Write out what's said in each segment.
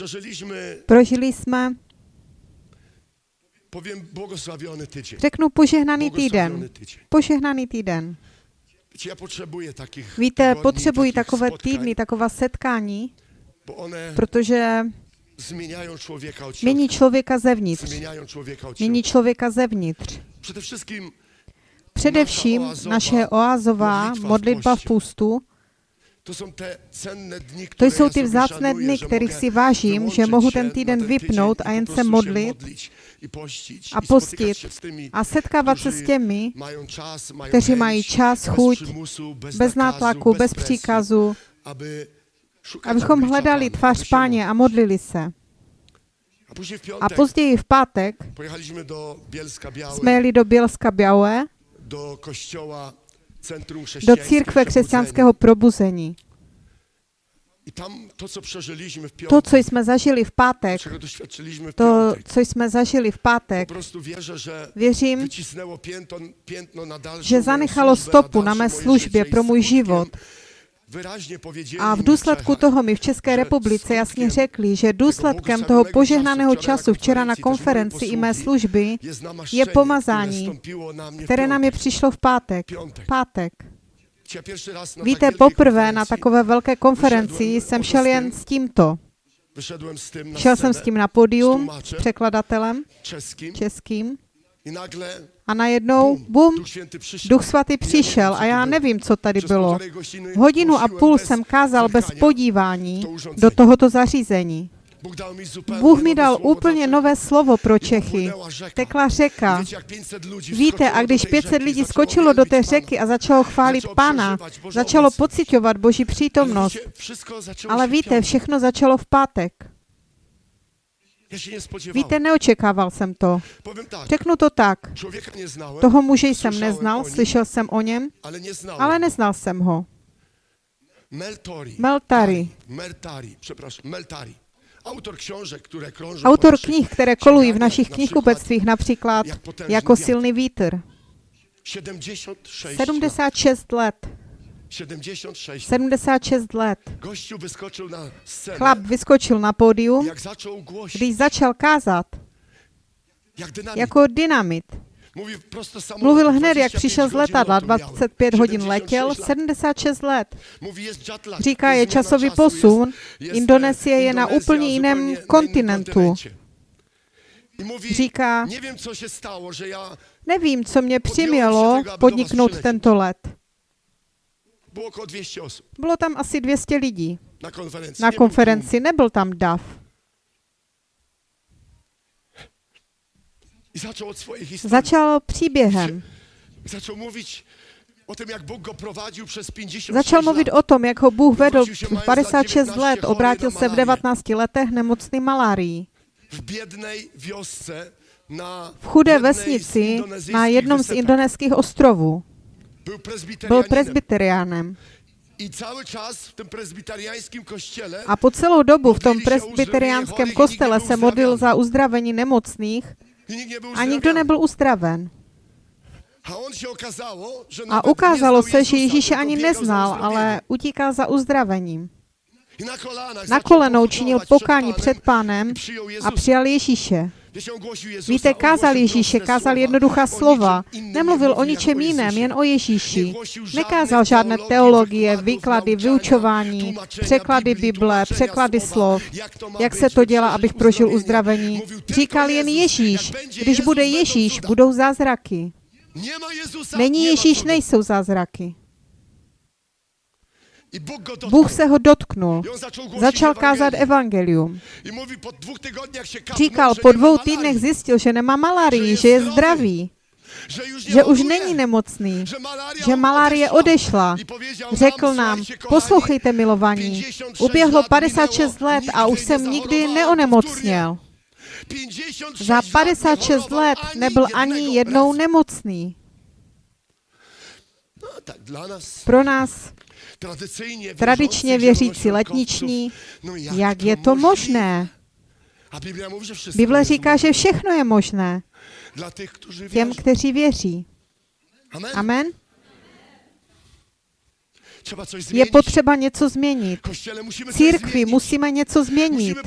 Przeżyliśmy, Prožili jsme, powiem, błogosławiony tydzień. řeknu, požehnaný týden. Požehnaný týden. Víte, takich takové týdny, taková setkání, bo one protože mění člověka zevnitř. Mění člověka zevnitř. Především naše oázová modlitba v půstu, to jsou ty vzácné dny, kterých si vážím, že mohu ten týden vypnout a jen se modlit a postit a setkávat se s těmi, kteří mají čas, chuť, bez, nátlaku, bez příkazu, abychom hledali tvář Páně a modlili se. A později v pátek. jsme jeli do Bělska Białé, do kościoła do církve křesťanského probuzení. To, co jsme zažili v pátek, to, co jsme zažili v pátek, věřím, že zanechalo stopu na mé službě pro můj život. A v důsledku toho mi v České republice jasně řekli, že důsledkem toho požehnaného času včera na konferenci i mé služby je pomazání, které nám je přišlo v pátek. Pátek. Víte, poprvé na takové velké konferenci jsem šel jen s tímto. Šel jsem s tím na podium s překladatelem českým a najednou, bum, Duch Svatý přišel a já nevím, co tady bylo. Hodinu a půl jsem kázal bez podívání do tohoto zařízení. Bůh mi dal úplně nové slovo pro Čechy. Tekla řeka. wiecie, jak 500 ludzi Víte, a když tej 500 rzeki, lidí skočilo do té řeky a začalo chválit Bożą začalo pocitovat Boží přítomnost. Ale víte, všechno začalo v pátek. Víte, neočekával jsem to. Řeknu to tak. Toho muže jsem neznal, slyšel jsem o něm, ale neznal jsem ho. Meltori. Meltari. Meltari, przepraszam, Meltari. Autor książek, które krążą Autor po naszych knih, které kolují v našich na knihkupectvích, například jako silný vítr. 76 lat. 76 let. 76 76 let. Gościu wyskoczył na scenę. Chlap vyskočil na pódium, Jak zaczął głosić, když začal kázat jak dynamit. jako dynamit. Mluvil hned, jak přišel z letadla, 25 hodin letěl, 76 let. Říká, je časový posun, Indonésie je na úplně jiném kontinentu. Říká, nevím, co mě přimělo podniknout tento let. Było około 200 osób Bylo tam asi 200 lidí na konferencji. na konferenci, nebyl tam. I zaczął od. Začal příběhem. Zaczął mówić o tym, jak Bóg go prowadził przez 50 Začal mluvit lat. o tom, jak ho Bůh vedl v 56 let, obrátil se v 19 letech nemocný malárií. w biednej wiosce na V chudé vesnici na jednom z indonéských ostrovů. Byl presbyteriánem. Prezbiteriańskim kościele A po celou dobu v tom presbyteriánském kostele se modlil za uzdravení nemocných a nikdo nebyl uzdraven. A ukázalo se, že Ježíše ani neznal, ale utíkal za uzdravením. Na kolenou činil pokání před pánem a přijal Ježíše. Víte, kázal Ježíše, kázal jednoduchá slova. Nemluvil o mówił, ničem jiném, jen o Ježíši. Nekázal žádné teologie, výklady, vyučování, překlady Bible, překlady slov, jak se to dělá, abych prožil uzdravení. Říkal jen. Ježíš. Když bude Ježíš, budou zázraky. Není Ježíš, nejsou zázraky. I Bóg go dotknął. Bůh se ho dotknul. Začal kázat evangelium. Říkal, po dvou týdnech zjistil, že nemá malarii, že je zdravý, že už není nemocný, že malárie odešla. Řekl nám, poslouchejte milovaní, uběhlo 56 let a už jsem nikdy neonemocněl. 56 Za lat 56 nechorował let nebyl ani jednou nemocný. No, Pro nás, tradičně věřící letniční, no jak je to možné? Bible říká, že všechno je možné těm, kteří věří. Amen. Je potřeba něco změnit. Církvi musíme něco změnit.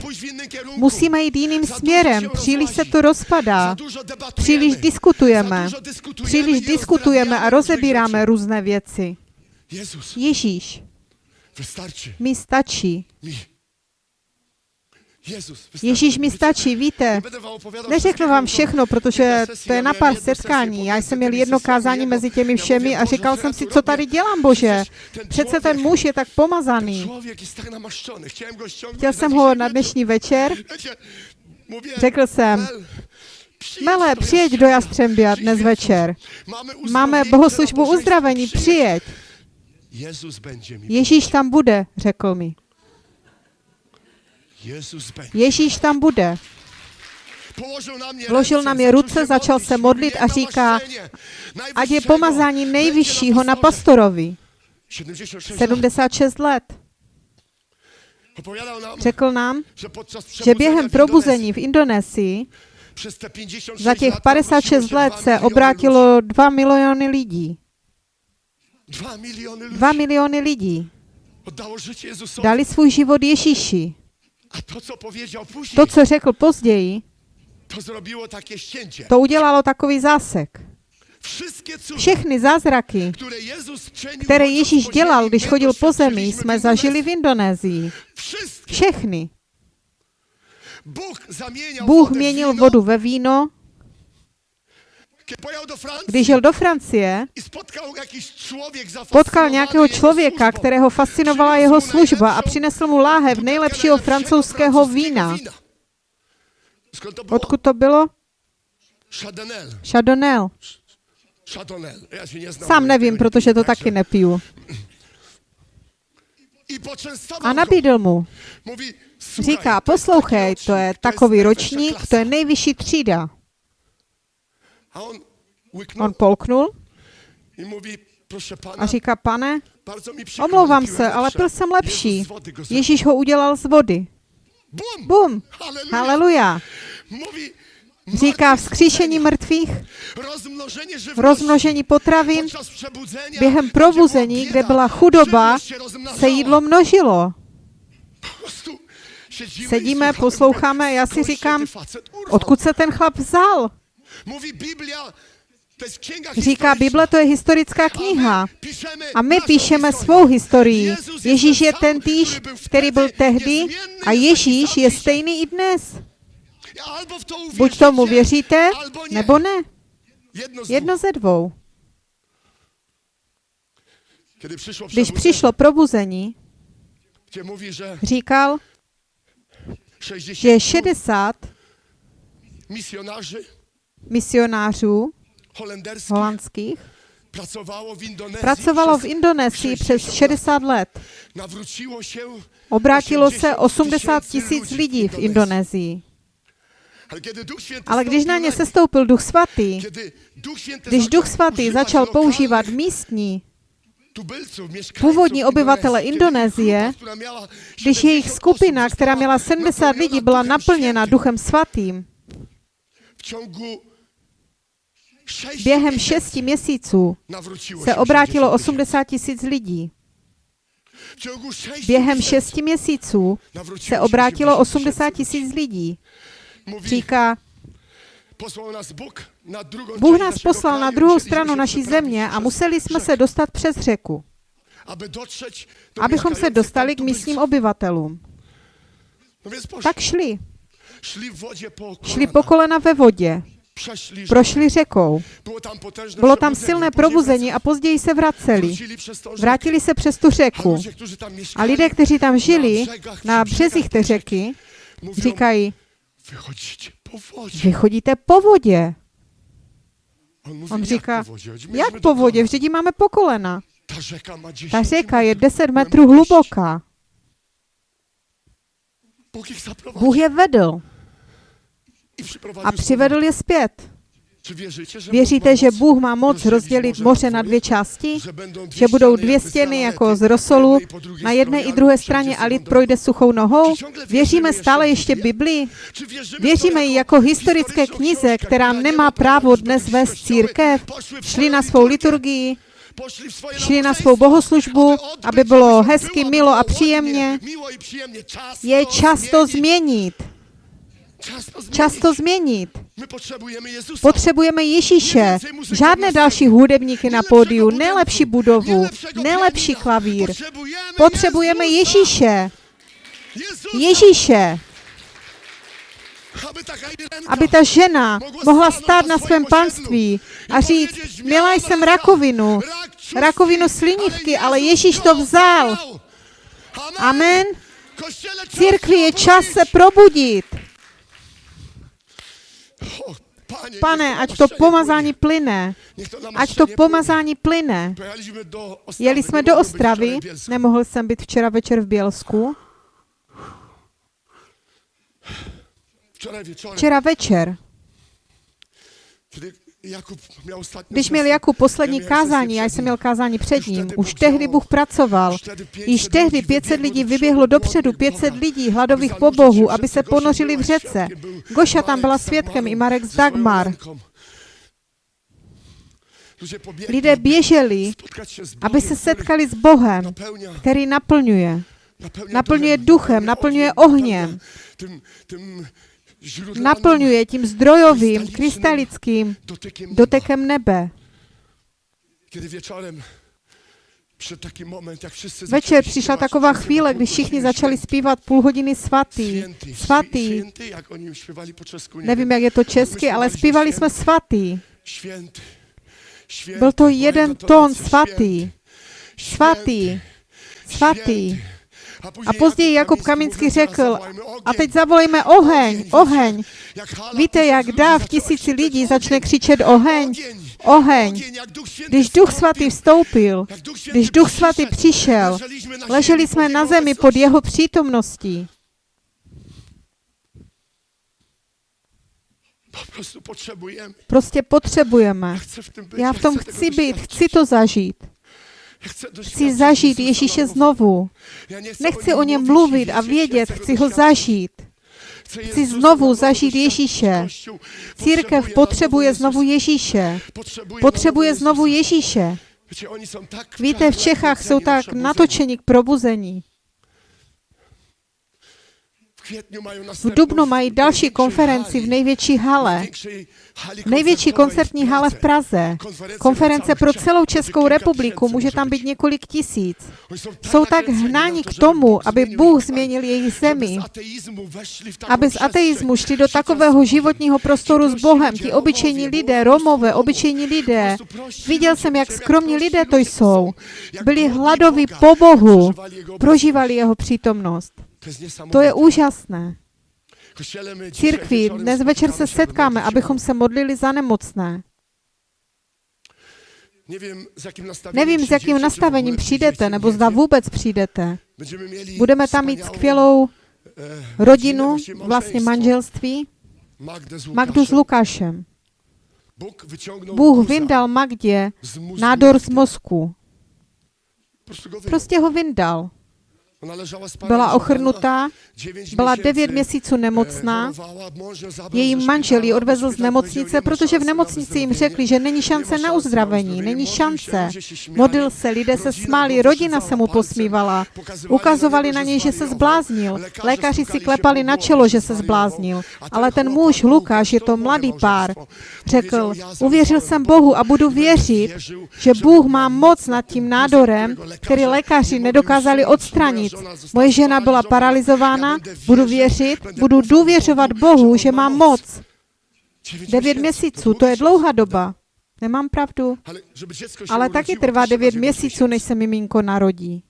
Musíme jít jiným směrem. Příliš se to rozpadá. Příliš diskutujeme. Příliš diskutujeme a rozebíráme různé věci. Jezus, Ježíš, mi stačí. mi. Jezus, wystarczy. Ježíš mi stačí, víte. Neřeknu vám všechno, protože to je na pár setkání. Já jsem měl jedno kázání mezi těmi všemi a říkal jsem si, co tady dělám, Bože. Přece ten muž je tak pomazaný. Chtěl jsem ho na dnešní večer. Řekl jsem, Mele, do přijeď do. Jastřembia dnes večer. Máme, bohoslužbu uzdravení, Přijeď. přijeď. Jezus będzie mi. Ježíš tam bude, řekl mi. Ježíš tam bude. Vložil na mě ruce, začal se modlit "Nie a říká, ať je pomazání nejvyššího na pastorze." pastorovi. 76 lat. 76 let. Řekl nám, že během probuzení v Indonésii Indonezji przez te 56 za těch lat 56 nawróciło się let se obrátilo 2 miliony lidí. Dwa miliony ludzi 2 miliony lidí oddało życie Jezusowi. dali svůj život Ježíši. A to, co powiedział później, To, co řekl později, to ścięcie. to udělalo takový zásek. Všechny zázraky, které chodząc Ježíš dělal, když chodil po zemi, jsme zažili v Indonésii. Všechny. Bůh měnil vodu ve víno. Kiedy pojechał do Francji Když jel do Francie, potkal nějakého člověka, kterého fascinovala jeho služba a přinesl mu láhev nejlepšího francouzského vína. Odkud to bylo? Chardonnay. Sám nevím, protože to taky nepiju. A nabídl mu. Mówi, "Słuchaj, Říká, poslouchej, to je takový ročník, to je klasa." nejvyšší třída. A on On polknul. I a říká, pane, omlouvám se, ale pil jsem lepší. Ježíš ho udělal z vody. Bum! Haleluja! Říká vzkříšení mrtvých, rozmnožení potravin, během probuzení, kde byla chudoba, se jídlo množilo. Sedíme, posloucháme, já si říkám, odkud se ten chlap vzal? Mówi Biblia, Říká. Bible to je historická kniha. A my píšeme svou historii. Ježíš je ten týž, který byl tehdy a je Ježíš je stejný i dnes. Buď tomu věříte, nebo ne. Jedno ze dvou. Když přišlo probuzení, říkal, 60 že 60 misjonarzy misionářů holandských pracovalo v Indonésii přes 60 let. Obrátilo se 80 80 tisíc lidí v Indonésii. ale když na ně sestoupil Duch Svatý, když Duch Svatý začal používat místní, původní obyvatele Indonésie, když 70 jejich skupina, která měla 70 lidí, byla naplněna. Duchem Svatým, během šesti měsíců se obrátilo 80 80 tisíc lidí. Během šesti měsíců se obrátilo 80 80 tysięcy tisíc lidí. Říká, Bůh nás poslal na druhou stranu naší země a museli jsme se dostat přes řeku, abychom se dostali k místním obyvatelům. No. Tak šli. Šli po kolena ve vodě. Prošli řekou. Bylo tam silné probuzení a později se vraceli. Vrátili se přes tu řeku. A lidé, kteří tam žili na březích té řeky, říkají, vy chodíte po vodě. On, říká? Jak po vodě? Vždyť máme po kolena. Ta rzeka ma 10 Ta řeka je metrów 10 metrů hluboká. Bůh je vedl a přivedl je zpět. Věříte, že Bůh má moc rozdělit moře na dvě části? Že, budou dvě stěny jako z rosolu na jedné i druhé straně a lid projde suchou nohou? Věříme stále ještě Biblii? Věříme ji jako historické knize, která nemá právo dnes vést církev, šli na svou liturgii, šli na svou bohoslužbu, aby bylo hezky, milo a příjemně. Je čas to změnit. Změnit. Čas to změnit. Potřebujeme Ježíše. Žádné další hudebníky na pódiu, nejlepší budovu, nejlepší klavír. Potřebujeme Ježíše. Ježíše. Aby, ta žena mohla stát na svém panství a říct, měla jsem rakovinu, rakovinu slinivky, ale Ježíš to vzal. Amen. Církvi je čas se probudit. Pane, ať to pomazání plyne. Ať to pomazání plyne. Jeli jsme do Ostravy, nemohl jsem být včera večer v Bělsku. Včera večer, když měl Jakub poslední kázání, já jsem měl kázání před ním, už tehdy. Bůh pracoval. Už tehdy 500 Již tehdy lidí 500 vyběhlo lidí vyběhlo dopředu, hladových 500 voda, lidí hladových po Bohu, aby se ponořili v řece. Goša tam byla svědkem i Marek z Dagmar. Lidé běželi, aby se setkali s Bohem, který naplňuje. naplňuje duchem, naplňuje ohniem. Naplňuje tím zdrojovým, krystalickým dotekem nebe. Kiedy wieczorem przyszedł taki moment, jak wszyscy Večer přišla taková chvíle, kdy všichni začali zpívat půl hodiny svatý. Svatý. Nevím, jak je to česky, ale zpívali jsme svatý. Byl to jeden tón święty, svatý. Svatý. Svatý. A později Jakub Kaminský řekl, a teď zavolejme oheň, oheň. Víte, jak dáv tisíci lidí začne křičet oheň, oheň. Když Duch Svatý vstoupil, když Duch Svatý přišel, leželi jsme na zemi pod jeho přítomností. Prostě potřebujeme. Być. Já v tom chci být, chci to zažít. Chci zažít Ježíše znovu. Nechci o něm mluvit a vědět, chci ho zažít. Chci znovu zažít. Ježíše. Církev potřebuje znovu. Ježíše. Potřebuje znovu. Ježíše. Víte, v Čechách jsou tak natočeni k probuzení. V Dubnu mají další konferenci v největší hale. Největší koncertní hale v Praze. Konference pro celou Českou republiku, může tam být několik tisíc. Jsou tak hnáni k tomu, aby Bůh změnil jejich zemi, aby z ateismu šli do takového životního prostoru s Bohem. Ti obyčejní lidé, Romové, obyčejní lidé. Viděl jsem, jak skromní lidé to jsou. Byli hladoví po Bohu, prožívali jeho přítomnost. To je úžasné. Církví, dnes večer se setkáme, abychom se modlili za nemocné. Nevím, s jakým nastavením přijdete, nebo zda vůbec přijdete. Budeme tam mít skvělou rodinu, vlastně manželství, Magdu s Lukášem. Bůh vyndal Magdě nádor z mozku. Prostě ho vyndal. Byla ochrnutá, byla devět měsíců nemocná, její manžel ji odvezl z nemocnice, protože v nemocnici jim řekli, že není šance na uzdravení, není šance. Modlil se, lidé se smáli, rodina se mu posmívala. Ukazovali na něj, že se zbláznil. Lékaři si klepali na čelo, že se zbláznil. Ale ten muž, Lukáš, je to mladý pár, řekl, uvěřil jsem Bohu a budu věřit, že Bůh má moc nad tím nádorem, který lékaři nedokázali odstranit. Moje žena byla paralizována, budu věřit, budu důvěřovat Bohu, že má moc. Devět měsíců, to je dlouhá doba. Nemám pravdu. Ale taky trvá devět měsíců, než se miminko narodí.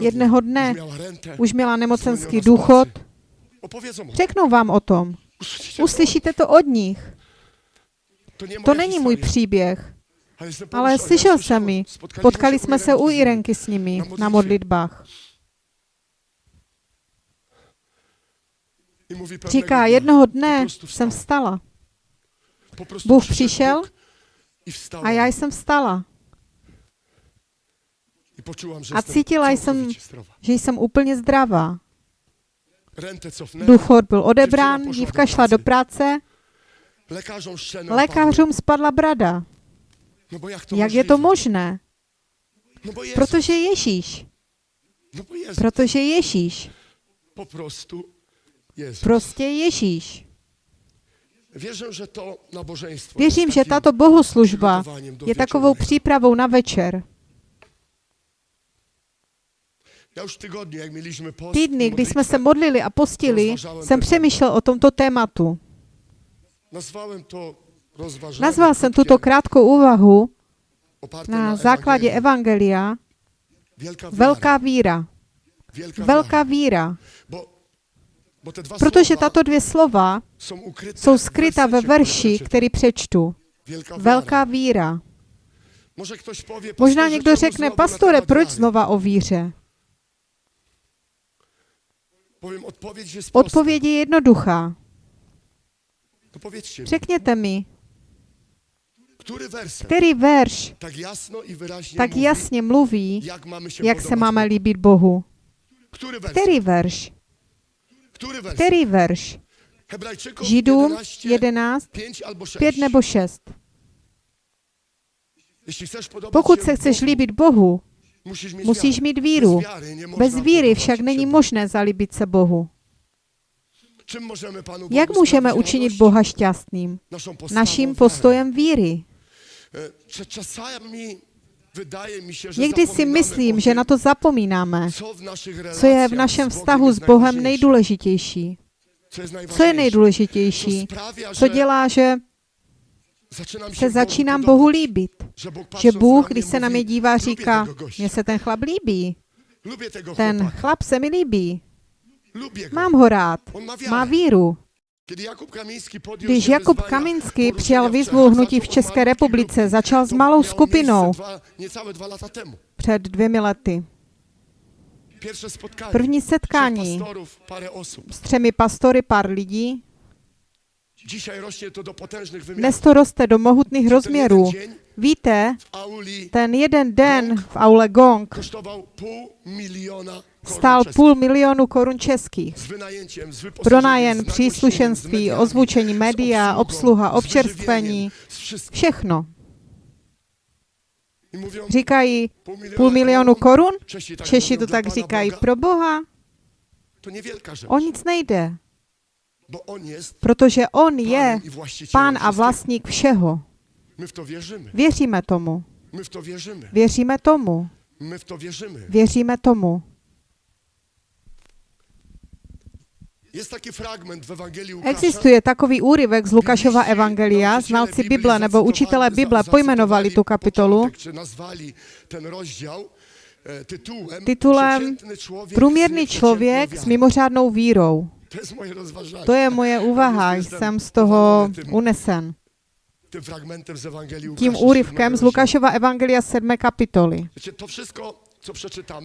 Jedného dne už měla nemocenský důchod. Řeknou vám o tom. Uslyšíte to od nich. To není můj příběh. Ale slyšel jsem mi. Potkali jsme se u Irenky s nimi na modlitbách. Říká, jednoho dne jsem vstala. Bůh přišel a já jsem vstala. A cítila jsem, že jsem úplně zdravá. Důchod byl odebrán, dívka šla do práce, lékařům spadla brada. No jak je to možné? No Protože Ježíš. no Protože Ježíš. po prostu Jezus. Prostě Ježíš. Wierzę, że to nabożeństwo Věřím, že tato bohoslužba je takovou přípravou na večer. Týdny, kdy jsme se modlili a postili, jsem přemýšlel o tomto tématu. Nazval jsem tuto krátkou úvahu na základě. Evangelia Velká víra. Velká víra. Protože tato dvě slova jsou skryta ve verši, který přečtu. Velká víra. Možná někdo řekne, pastore, proč znova o víře? Odpověď je jednoduchá. Řekněte mi, který verš tak jasno i tak jasně mluví, jak mamy się jak se máme líbit Bohu. Który werset? Který verš? Który werset? Který verš? Židům 11, 11, 5 albo 6. 5 nebo 6. Jeśli chcesz podobać Pokud se chceš líbit Bohu, musíš mít víru. Bez víry však není možné zalíbit se Bohu. Jak můžeme učinit? Boha šťastným? Naším postojem víry. Někdy si myslím, že na to zapomínáme, co je v našem vztahu s Bohem nejdůležitější. Co je nejdůležitější? Co dělá, že se začínám? Bohu líbit? Že Bůh, když se na mě dívá, "Lubię říká, mně se ten chlap líbí, ten chlap se mi líbí, mám ho rád, má víru. Když Jakub poruszenia přijal výzvu hnutí v České republice, začal s malou skupinou před dvěmi lety. První setkání s třemi pastory, pár lidí. Dnes to roste do mohutných rozměrů. Víte, ten jeden den v aule Gong stál půl milionu korun českých. Z příslušenství, ozvučení média, obsluha, občerstvení, všechno. Říkají půl milionu korun, Češi to tak říkají, pro Boha, o nic nejde, protože On je pán a vlastník všeho. My w to wierzymy. Věříme tomu, My w to wierzymy. věříme tomu, My w to wierzymy. věříme tomu. Existuje takový úryvek z Lukášova evangelia, znalci Bible nebo učitelé Bible pojmenovali tu kapitolu e, titulem człowiek Průměrný člověk s mimořádnou vírou. To je moje úvaha, jsem z toho unesen. Tím úryvkem z Lukášova evangelia 7. kapitoly.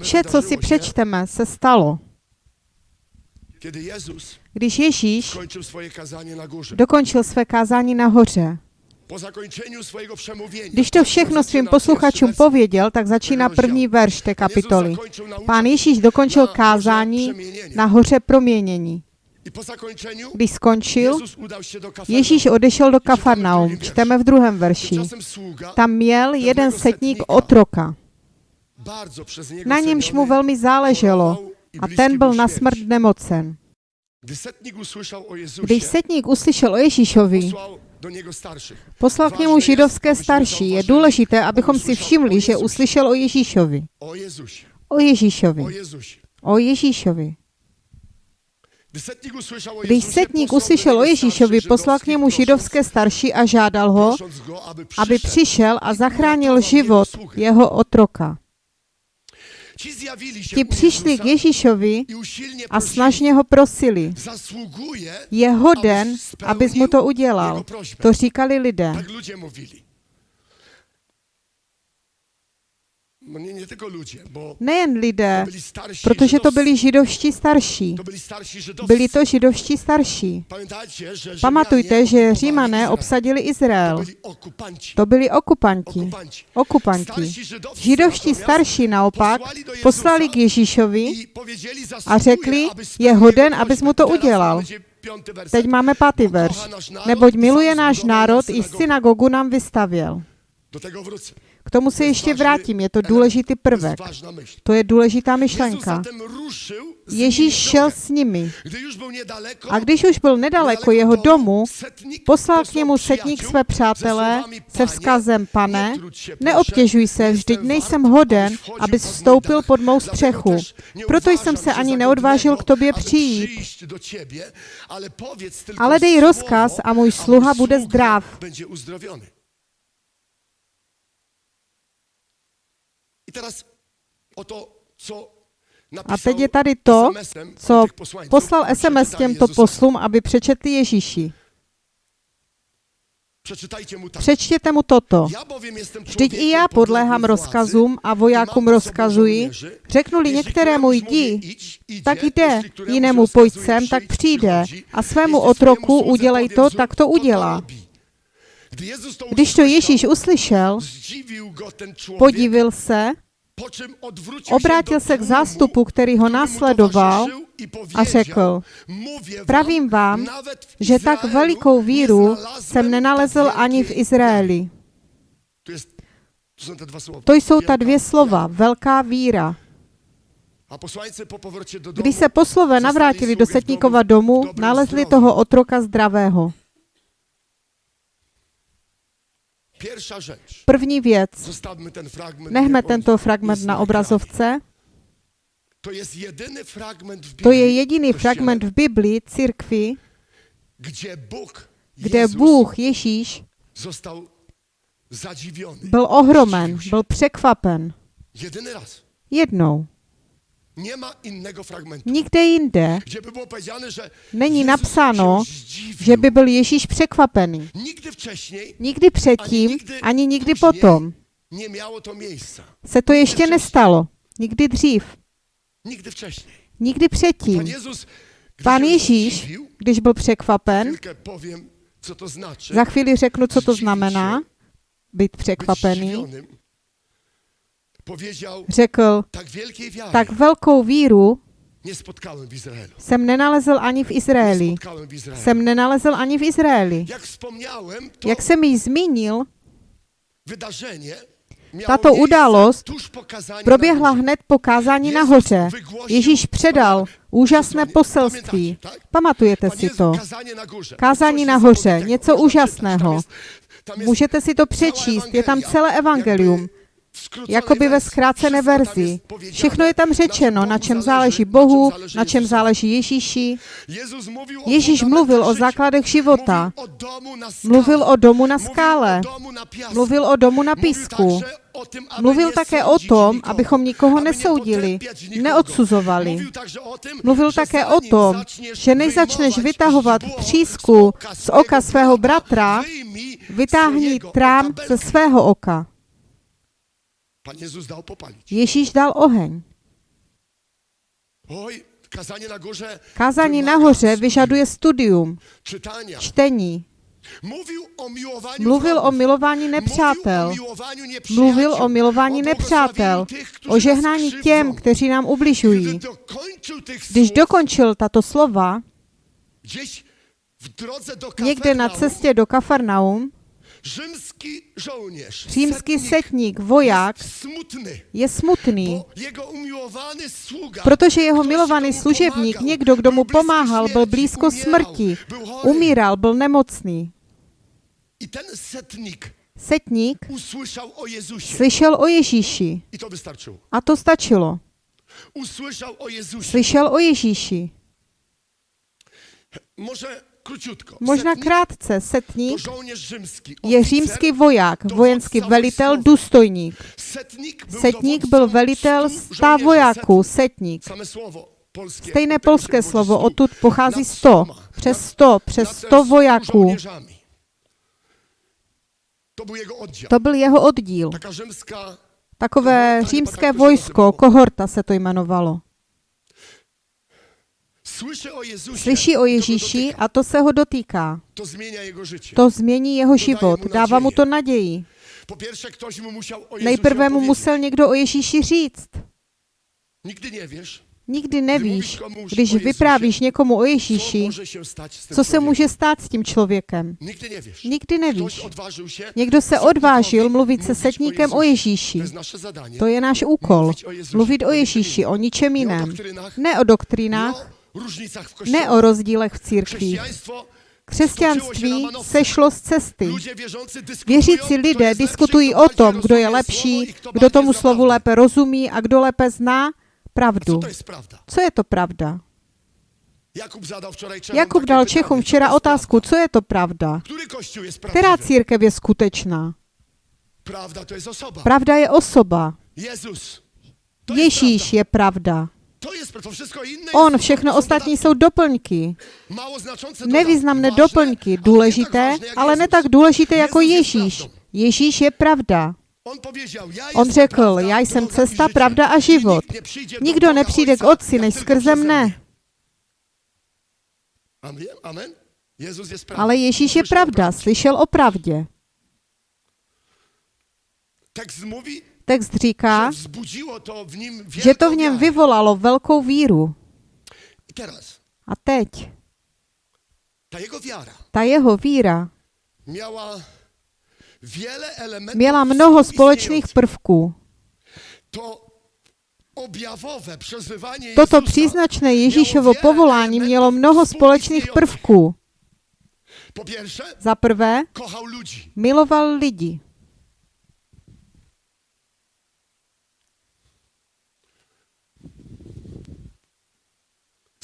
Vše, co si přečteme, se stalo. Když Ježíš na dokončil své kázání swojego przemówienia. Když to všechno svým posluchačům pověděl, tak začíná první verš té kapitoly. Pán Ježíš dokončil kázání na hoře proměnění. Když skončil. Ježíš odešel do Kafarnaum. Čteme v druhém verši. Tam měl jeden setník otroka. Na němž mu velmi záleželo a ten byl na smrt nemocen. Když setník uslyšel o Ježíšovi, poslal k němu židovské starší. Je důležité, abychom si všimli, že uslyšel o Ježíšovi. O Ježíšovi. o Jezusie. O Ježíšovi. Když setník uslyšel o Ježíšovi, poslal k němu židovské starší a žádal ho, aby přišel a zachránil život jeho otroka. Ti přišli k Ježíšovi a snažně ho prosili. Je hoden, abys mu to udělal. To říkali lidé. Tak ludzie mówili. No nie, nie tylko ludzie, bo Nejen lidé, protože to byli židovští starší. Byli to židovští starší. Pamatujte, že římané obsadili Izrael. To byli okupanti. Okupanti. Židovští starší naopak poslali k Ježíšovi a řekli, je hoden, abys mu to udělal. Teď máme pátý verš. Neboť miluje náš národ i synagogu nám vystavěl. Do. K tomu se ještě vrátím, je to důležitý prvek. To je důležitá myšlenka. Ježíš šel s nimi a když už byl nedaleko jeho domu, poslal k němu setník své přátelé se vzkazem, pane, neobtěžuj se, vždyť nejsem hoden, abys vstoupil pod mou střechu. Proto jsem se ani neodvážil k tobě přijít. Ale dej rozkaz a můj sluha bude zdrav. Teraz oto, co A teď je tady to, co poslal SMS těmto poslům, aby přečetli Ježíši. Přečtěte mu toto. Vždyť i já podléhám rozkazům a vojákům rozkazuji, řeknu-li některému jdi, tak jde, jinému pojď sem, tak přijde. A svému otroku udělej to, tak to udělá. to Když to Ježíš uslyšel, podivil se, obrátil se k zástupu, který ho následoval i a řekl, "Mówię wam, pravím vám, že tak velikou víru jsem nenalezl ani v Izraeli. To, jsou ta dvě slova, velká víra. Když se poslové navrátili do setníkova domu, nalezli toho otroka zdravého. První věc. Zostawmy ten fragment. Nechme tento fragment na obrazovce. To jest jedyny fragment w Biblii, To je jediný fragment v Biblii, církvi, gdzie Bóg, kde Jezus Bůh Ježíš byl ohromen, byl překvapen. Jednou. Nikde jinde není napsáno, že by byl Ježíš překvapený. Nigdy wcześniej Nikdy předtím, ani nikdy potom nie miało to miejsca. se to ještě nestalo. Nikdy dřív. Nigdy wcześniej. Nikdy předtím. Pan Pán Ježíš, když byl překvapen, za chvíli řeknu, co to znamená, být překvapený, řekl, tak velkou víru jsem nenalezl ani v Izraeli. Jsem nenalezl ani v Izraeli. Jak jsem již zmínil, Tato událost proběhla hned po kázání nahoře. Ježíš předal úžasné poselství. Pamatujete si to? na. Kázání nahoře, něco úžasného. Můžete si to přečíst, je tam celé evangelium, jakoby ve zkrácené verzi. Všechno je tam řečeno, na čem záleží Bohu, na čem záleží Ježíši. Ježíš mluvil o základech života, mluvil o domu na skále, mluvil o domu na písku, mluvil také o tom, abychom nikoho nesoudili, neodsuzovali. Mluvil také o tom, že než začneš vytahovat třísku z oka svého bratra, vytáhni trám ze svého oka. Pan Jezus popalić. Ježíš dal oheň. Oj, kazanie na górze. Nahoře vyžaduje studium, czytania. čtení. Mówił o miłowaniu Mluvil o milování nepřátel. Mluvil o milování nepřátel, o žehnání těm, kteří nám ubližují. Když dokončil tato slova, někde na cestě do Kafarnaum, římský setník, voják, je smutný, protože jeho milovaný služebník, někdo, kdo mu pomáhal, byl blízko smrti, umíral, byl nemocný. I ten setnik Setník slyšel o Ježíši I to wystarczyło. a to stačilo. Slyšel o Ježíši. Może. Možná krátce, setník je římský voják, vojenský velitel, důstojník. Setník byl velitel żołnierzy. vojáků, setník. Stejné polské slovo, odtud pochází nad 100, stoma, přes nad- 100, nad přes 100 vojáků. To byl jeho oddíl. Takové římské vojsko, kohorta se to jmenovalo. Slyší o Ježíši a to se ho dotýká. To změní jeho život, dává mu to naději. Nejprve mu musel někdo o Ježíši říct. Nie wiesz, Nikdy nevíš, když vyprávíš někomu o Ježíši, co se může stát s tím člověkem. Nikdy nevíš. Někdo se odvážil mluvit se setníkem o. Ježíši. To je náš úkol. Mluvit o Ježíši, o ničem jiném. Ne o nie ne o rozdílech v. Chrześcijaństwo Křesťanství sešlo z cesty. Věřící lidé diskutují o tom, kdo je lepší, kdo tomu slovu lépe rozumí a kdo lépe zná pravdu. Co je to pravda? Jakub dal Čechům včera otázku, co je to pravda? Která církev je skutečná? Prawda to jest osoba. Pravda je osoba. Ježíš je pravda. Prawda. To jest to wszystko inne. On, všechno ostatní jsou doplňky. Nevýznamné doplňky, důležité, ale ne tak důležité jako Ježíš. Ježíš je pravda. On řekl, já jsem cesta, pravda a život. Nikdo nepřijde k Otci, než skrze mne. Ale Ježíš je pravda, slyšel o pravdě. Text říká, že to v něm vyvolalo velkou víru. A teď, ta jeho víra měla mnoho společných prvků. Toto příznačné Ježíšovo povolání mělo mnoho společných prvků. Za prvé, miloval lidi.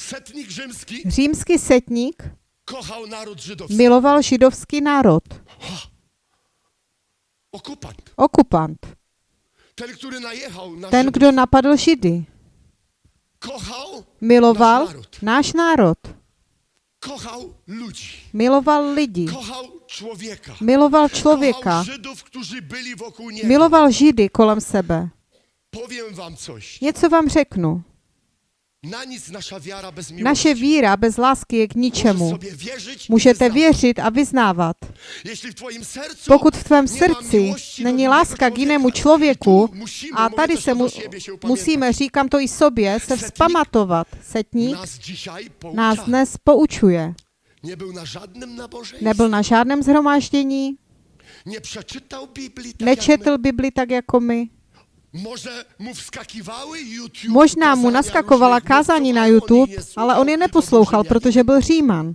Setnik rzymski Římský setník kochał naród żydowski. miloval židovský národ. Okupant. Okupant. Ten, najechał na Ten, kdo napadl Židy. kochał, Miloval Náš národ. náš národ. kochał ludzi. Miloval lidi. Kochał człowieka. Miloval člověka. Żydów, którzy byli wokół niego. Miloval Židy kolem sebe. Powiem wam coś. Něco vám řeknu. Na nic nasza wiara bez miłości. Naše víra bez lásky je k ničemu. Můžete věřit a vyznávat. Pokud v tvém srdci není láska k jinému člověku, a tady se mu, musíme, říkám to i sobě, se vzpamatovat. Setník nás dnes poučuje. Nebyl na žádném zhromáždění, nečetl Bibli tak jako my. Možná mu naskakovala różnych kázání na YouTube, ale on je neposlouchal, protože byl Říman.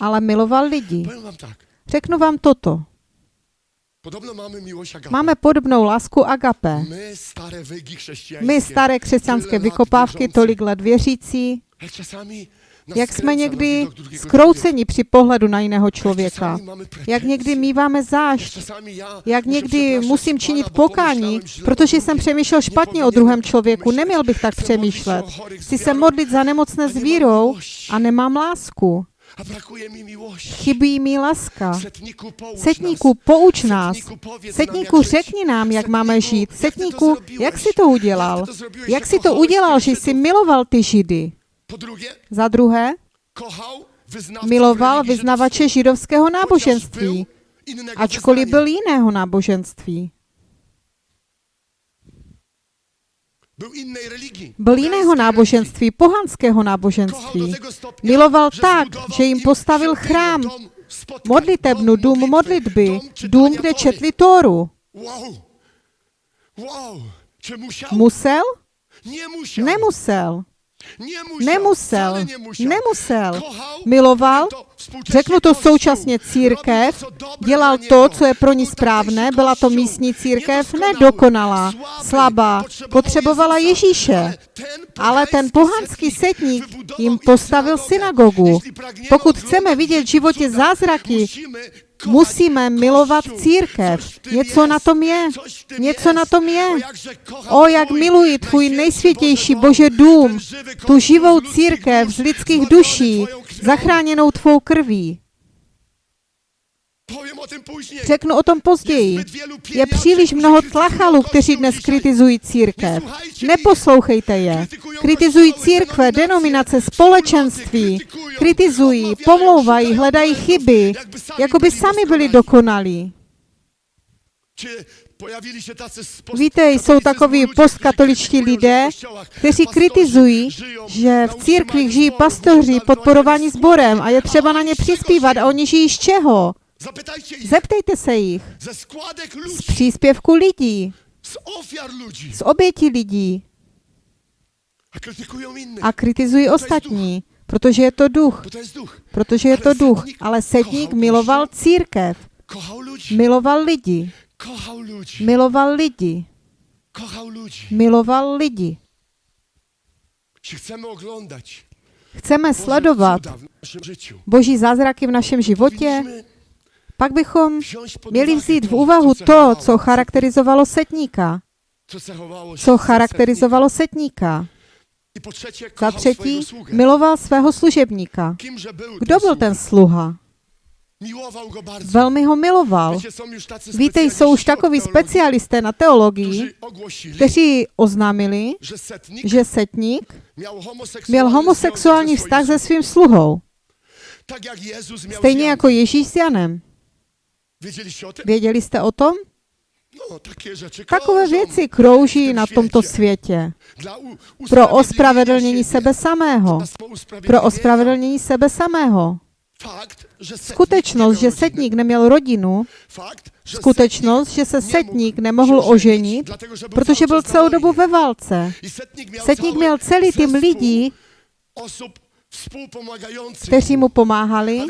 Ale miloval lidi. Řeknu vám toto. Máme podobnou lásku agape. My staré křesťanské vykopávky, tolik let věřící, jak jsme někdy skrouceni při pohledu na jiného člověka. Jak někdy míváme zášť, jak někdy musím činit pokání, protože jsem přemýšlel špatně o druhém člověku. Neměl bych tak přemýšlet. Chci se modlit za nemocné s vírou a nemám lásku. Chybí mi poucz Setníku, pouč nás. Setníku, řekni nám, jak máme žít. Setníku, jak jsi to udělal? Jak jsi to udělal, že jsi miloval ty Židy? Po drugie, Za druhé, miloval vyznavače židovského náboženství, ačkoliv byl jiného náboženství. Byl jiného náboženství, pohanského náboženství. Miloval tak, že jim im postavil chrám, modlitebnu, dům modlitby, dům, kde četli Tóru. Musel? Nemusel. Nemusel. Nemusel. Miloval, Řeknu to současně církev, dělal to, co je pro ní správné, byla to místní církev nedokonalá, slabá, potřebovala Ježíše. Ale ten pohanský setník jim im postavil synagogu. Pokud chceme vidět v životě zázraky, musíme milovat církev. Něco na tom je. Něco na tom je. O, jak miluji tvůj nejsvětější Bože dům, tu živou církev z lidských duší, zachráněnou tvou krví. Powiem o tym później. Řeknu o tom později. Je příliš mnoho tlachalů, kteří dnes kritizují církev. Neposlouchejte je. Kritizují církve, denominace, společenství. Kritizují, pomlouvají, hledají chyby, jako by sami byli dokonalí. Víte, jsou takoví postkatoličtí lidé, kteří kritizují, že v církvích žijí pastoři podporovaní sborem a je třeba na ně přispívat a oni žijí z čeho? Zeptejte se jich. Z příspěvku lidí, z obětí lidí. A kritizují ostatní, protože je to duch. Protože je to duch. Ale setník miloval církev, miloval lidi, miloval lidi, miloval lidi. Chceme sledovat boží zázraky v našem životě, pak bychom měli vzít v úvahu to, co charakterizovalo setníka. co charakterizovalo setníka. Za třetí, miloval svého služebníka. Kdo byl ten sluha? Velmi ho miloval. Víte, jsou už takoví specialisté na teologii, kteří oznámili, že setník měl homosexuální vztah se svým sluhou, stejně jako Ježíš s Janem. Věděli jste o tom? No, Takové věci krouží na tomto světě. Pro ospravedlnění sebe samého. Pro ospravedlnění sebe samého. Skutečnost, že setník neměl rodinu, skutečnost, že se setník nemohl oženit, protože byl celou dobu ve válce. Setník měl celý tým lidí, kteří mu pomáhali.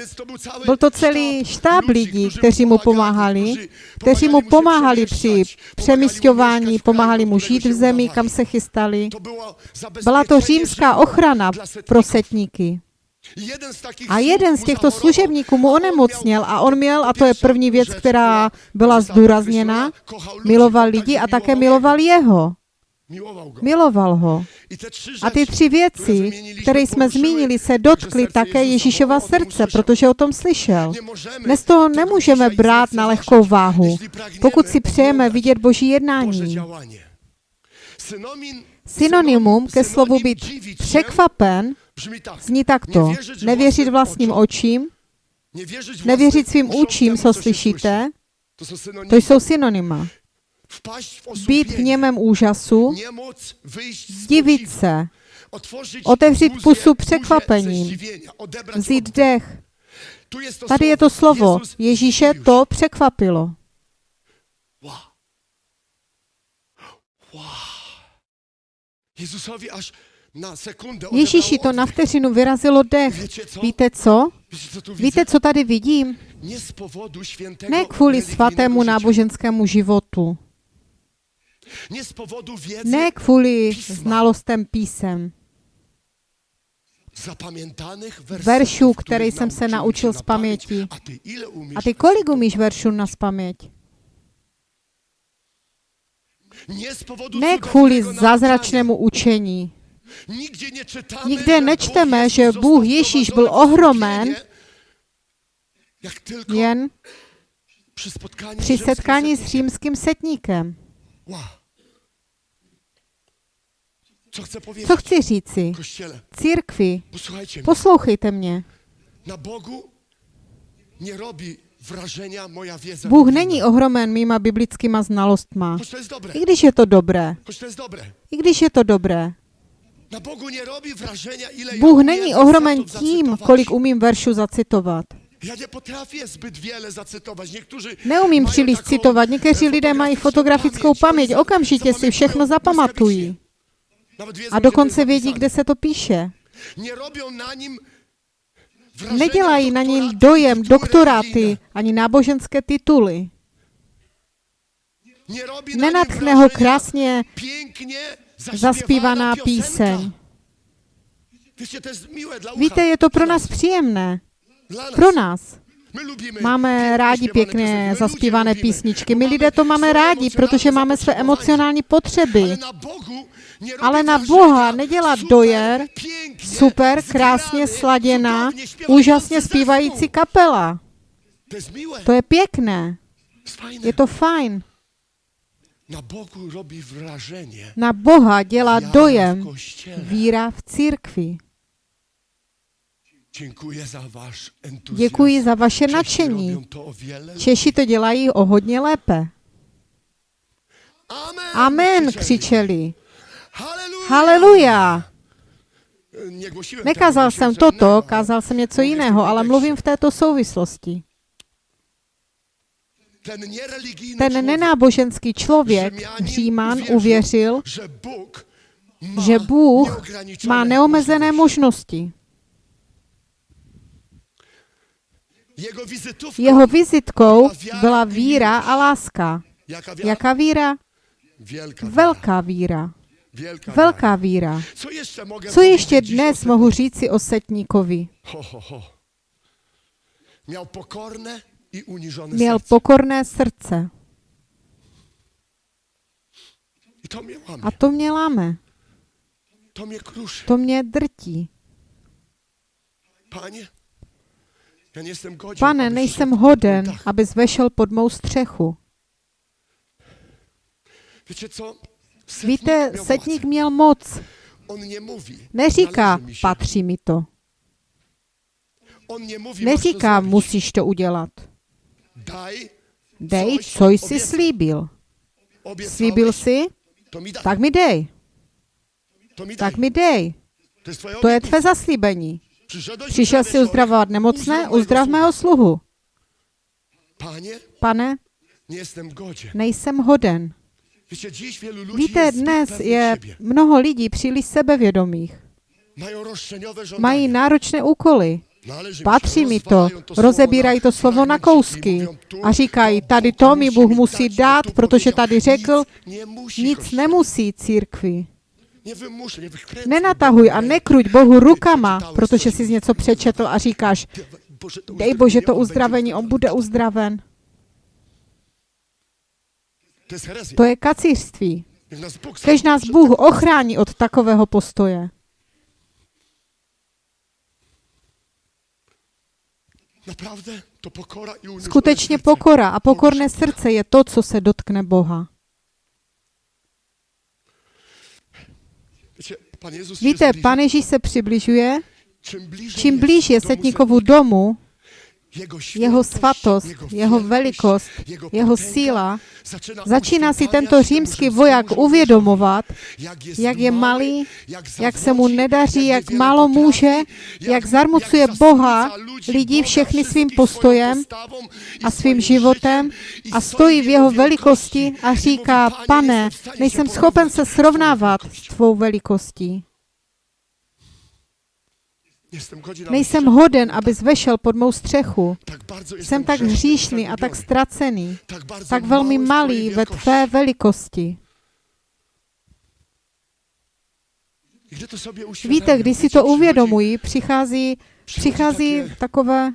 Byl to celý štáb lidí, kteří mu pomáhali, kteří mu pomáhali při přemysťování, pomáhali mu žít v zemi, kam se chystali. Byla to římská ochrana pro setníky. A jeden z těchto služebníků mu onemocněl a on měl, a to je první věc, která byla zdůrazněna, miloval lidi a také miloval jeho. Miloval ho. A ty tři věci, které jsme zmínili, se dotkly také Ježíšova srdce, protože o tom slyšel. Dnes to tego nemůžeme brát na lehkou váhu, pokud si přejeme vidět Boží jednání. Synonymum ke slovu být překvapen zní takto. Nevěřit vlastním očím, nevěřit svým účím, co slyšíte, to jsou synonyma. Být v němém úžasu, divit se, otevřít pusu překvapením, vzít dech. Tady je to slovo. Ježíše to překvapilo. Ježíši to na vteřinu vyrazilo dech. Víte co? Víte, co tady vidím? Ne kvůli svatému náboženskému životu. Nie z powodu wiedzy Ne kvůli znalostem písem. Veršů, který jsem se naučil z paměti. A ty kolik umíš veršů na powodu Ne kvůli zázračnému učení. Nikde nečteme, že Bůh Ježíš byl ohromen jen při setkání s římským setníkem. Co chci říci? Církvi, poslouchejte mě. Bůh není ohromen mýma biblickýma znalostma. I když je to dobré. I když je to dobré. Bůh není ohromen tím, kolik umím veršů zacitovat. Potrafię zbyt wiele zacytować. Niektórzy Neumím příliš citovat. Někteří lidé mají fotografickou paměť. Okamžitě si všechno zapamatují. A dokonce vědí, kde se to píše. Nedělají na doktoraty, dojem doktoráty ani náboženské tituly. Nenatchne ho krásně zaspívaná píseň. Víte, je to pro nás příjemné. Pro nás. Máme rádi pěkně zaspívané písničky. My lidé to máme rádi, protože máme své emocionální potřeby. Ale na Boha nedělá dojer super, krásně sladěná, úžasně zpívající kapela. To je pěkné. Je to fajn. Na Bogu Na Boha dělá dojem víra v církvi. Za. Děkuji za vaše Czesi nadšení. to Češi to dělají o hodně lépe. Amen, Amen, křičeli. Haleluja. Nekázal jsem toto, kázal jsem něco jiného, ale mluvím v této souvislosti. Ten nenáboženský člověk, Říman, uvěřil, že Bůh má neomezené možnosti. Jeho vizitkou byla víra a láska. Jaká víra? Velká víra. Velká víra. Co ještě dnes mohu říci o setníkovi? Miał pokorne i uniżone Měl pokorné srdce. A to mě láme. To mnie kruszy. To mě drtí. Pane, aby nejsem hoden, abys vešel pod mou střechu. Wiecie co? Víte, setník měl moc. Neříká, patří mi to. Neříká, musíš to udělat. Dej, co jsi slíbil. Slíbil jsi? Tak mi dej. Tak mi dej. To je tvé zaslíbení. Přišel uzdrawiać si uzdravovat nemocné, Uzdrav mého sluhu. Pane, nejsem hoden. Víte, dnes je mnoho lidí příliš sebevědomých. Mají náročné úkoly. Patří mi to, rozebírají to slovo na kousky a říkají, tady to mi Bůh musí dát, protože tady řekl, Nic nemusí církvi. Nenatahuj a nekruť Bohu rukama, protože jsi něco přečetl a říkáš, dej Bože to uzdravení, on bude uzdraven. To je kacířství. Kež nás Bůh ochrání od takového postoje. Skutečně pokora a pokorné srdce je to, co se dotkne Boha. Víte, zbliża. Pan Ježíš se přibližuje, Čím blíž je setníkovu domu, jeho, svatost, jeho velikost, jeho síla, začíná si tento římský voják uvědomovat, jak je malý, jak, se mu nedaří, jak málo může, jak zarmucuje Boha, lidí všechny svým postojem a svým životem a stojí v jeho velikosti a i říká, pane, nejsem schopen se srovnávat s tvou velikostí. Nejsem hoden, abys vešel pod mou střechu. Jsem tak hříšný a tak ztracený, tak, velmi malý ve tvé velikosti. Víte, když si to uvědomují, přichází, přichází takové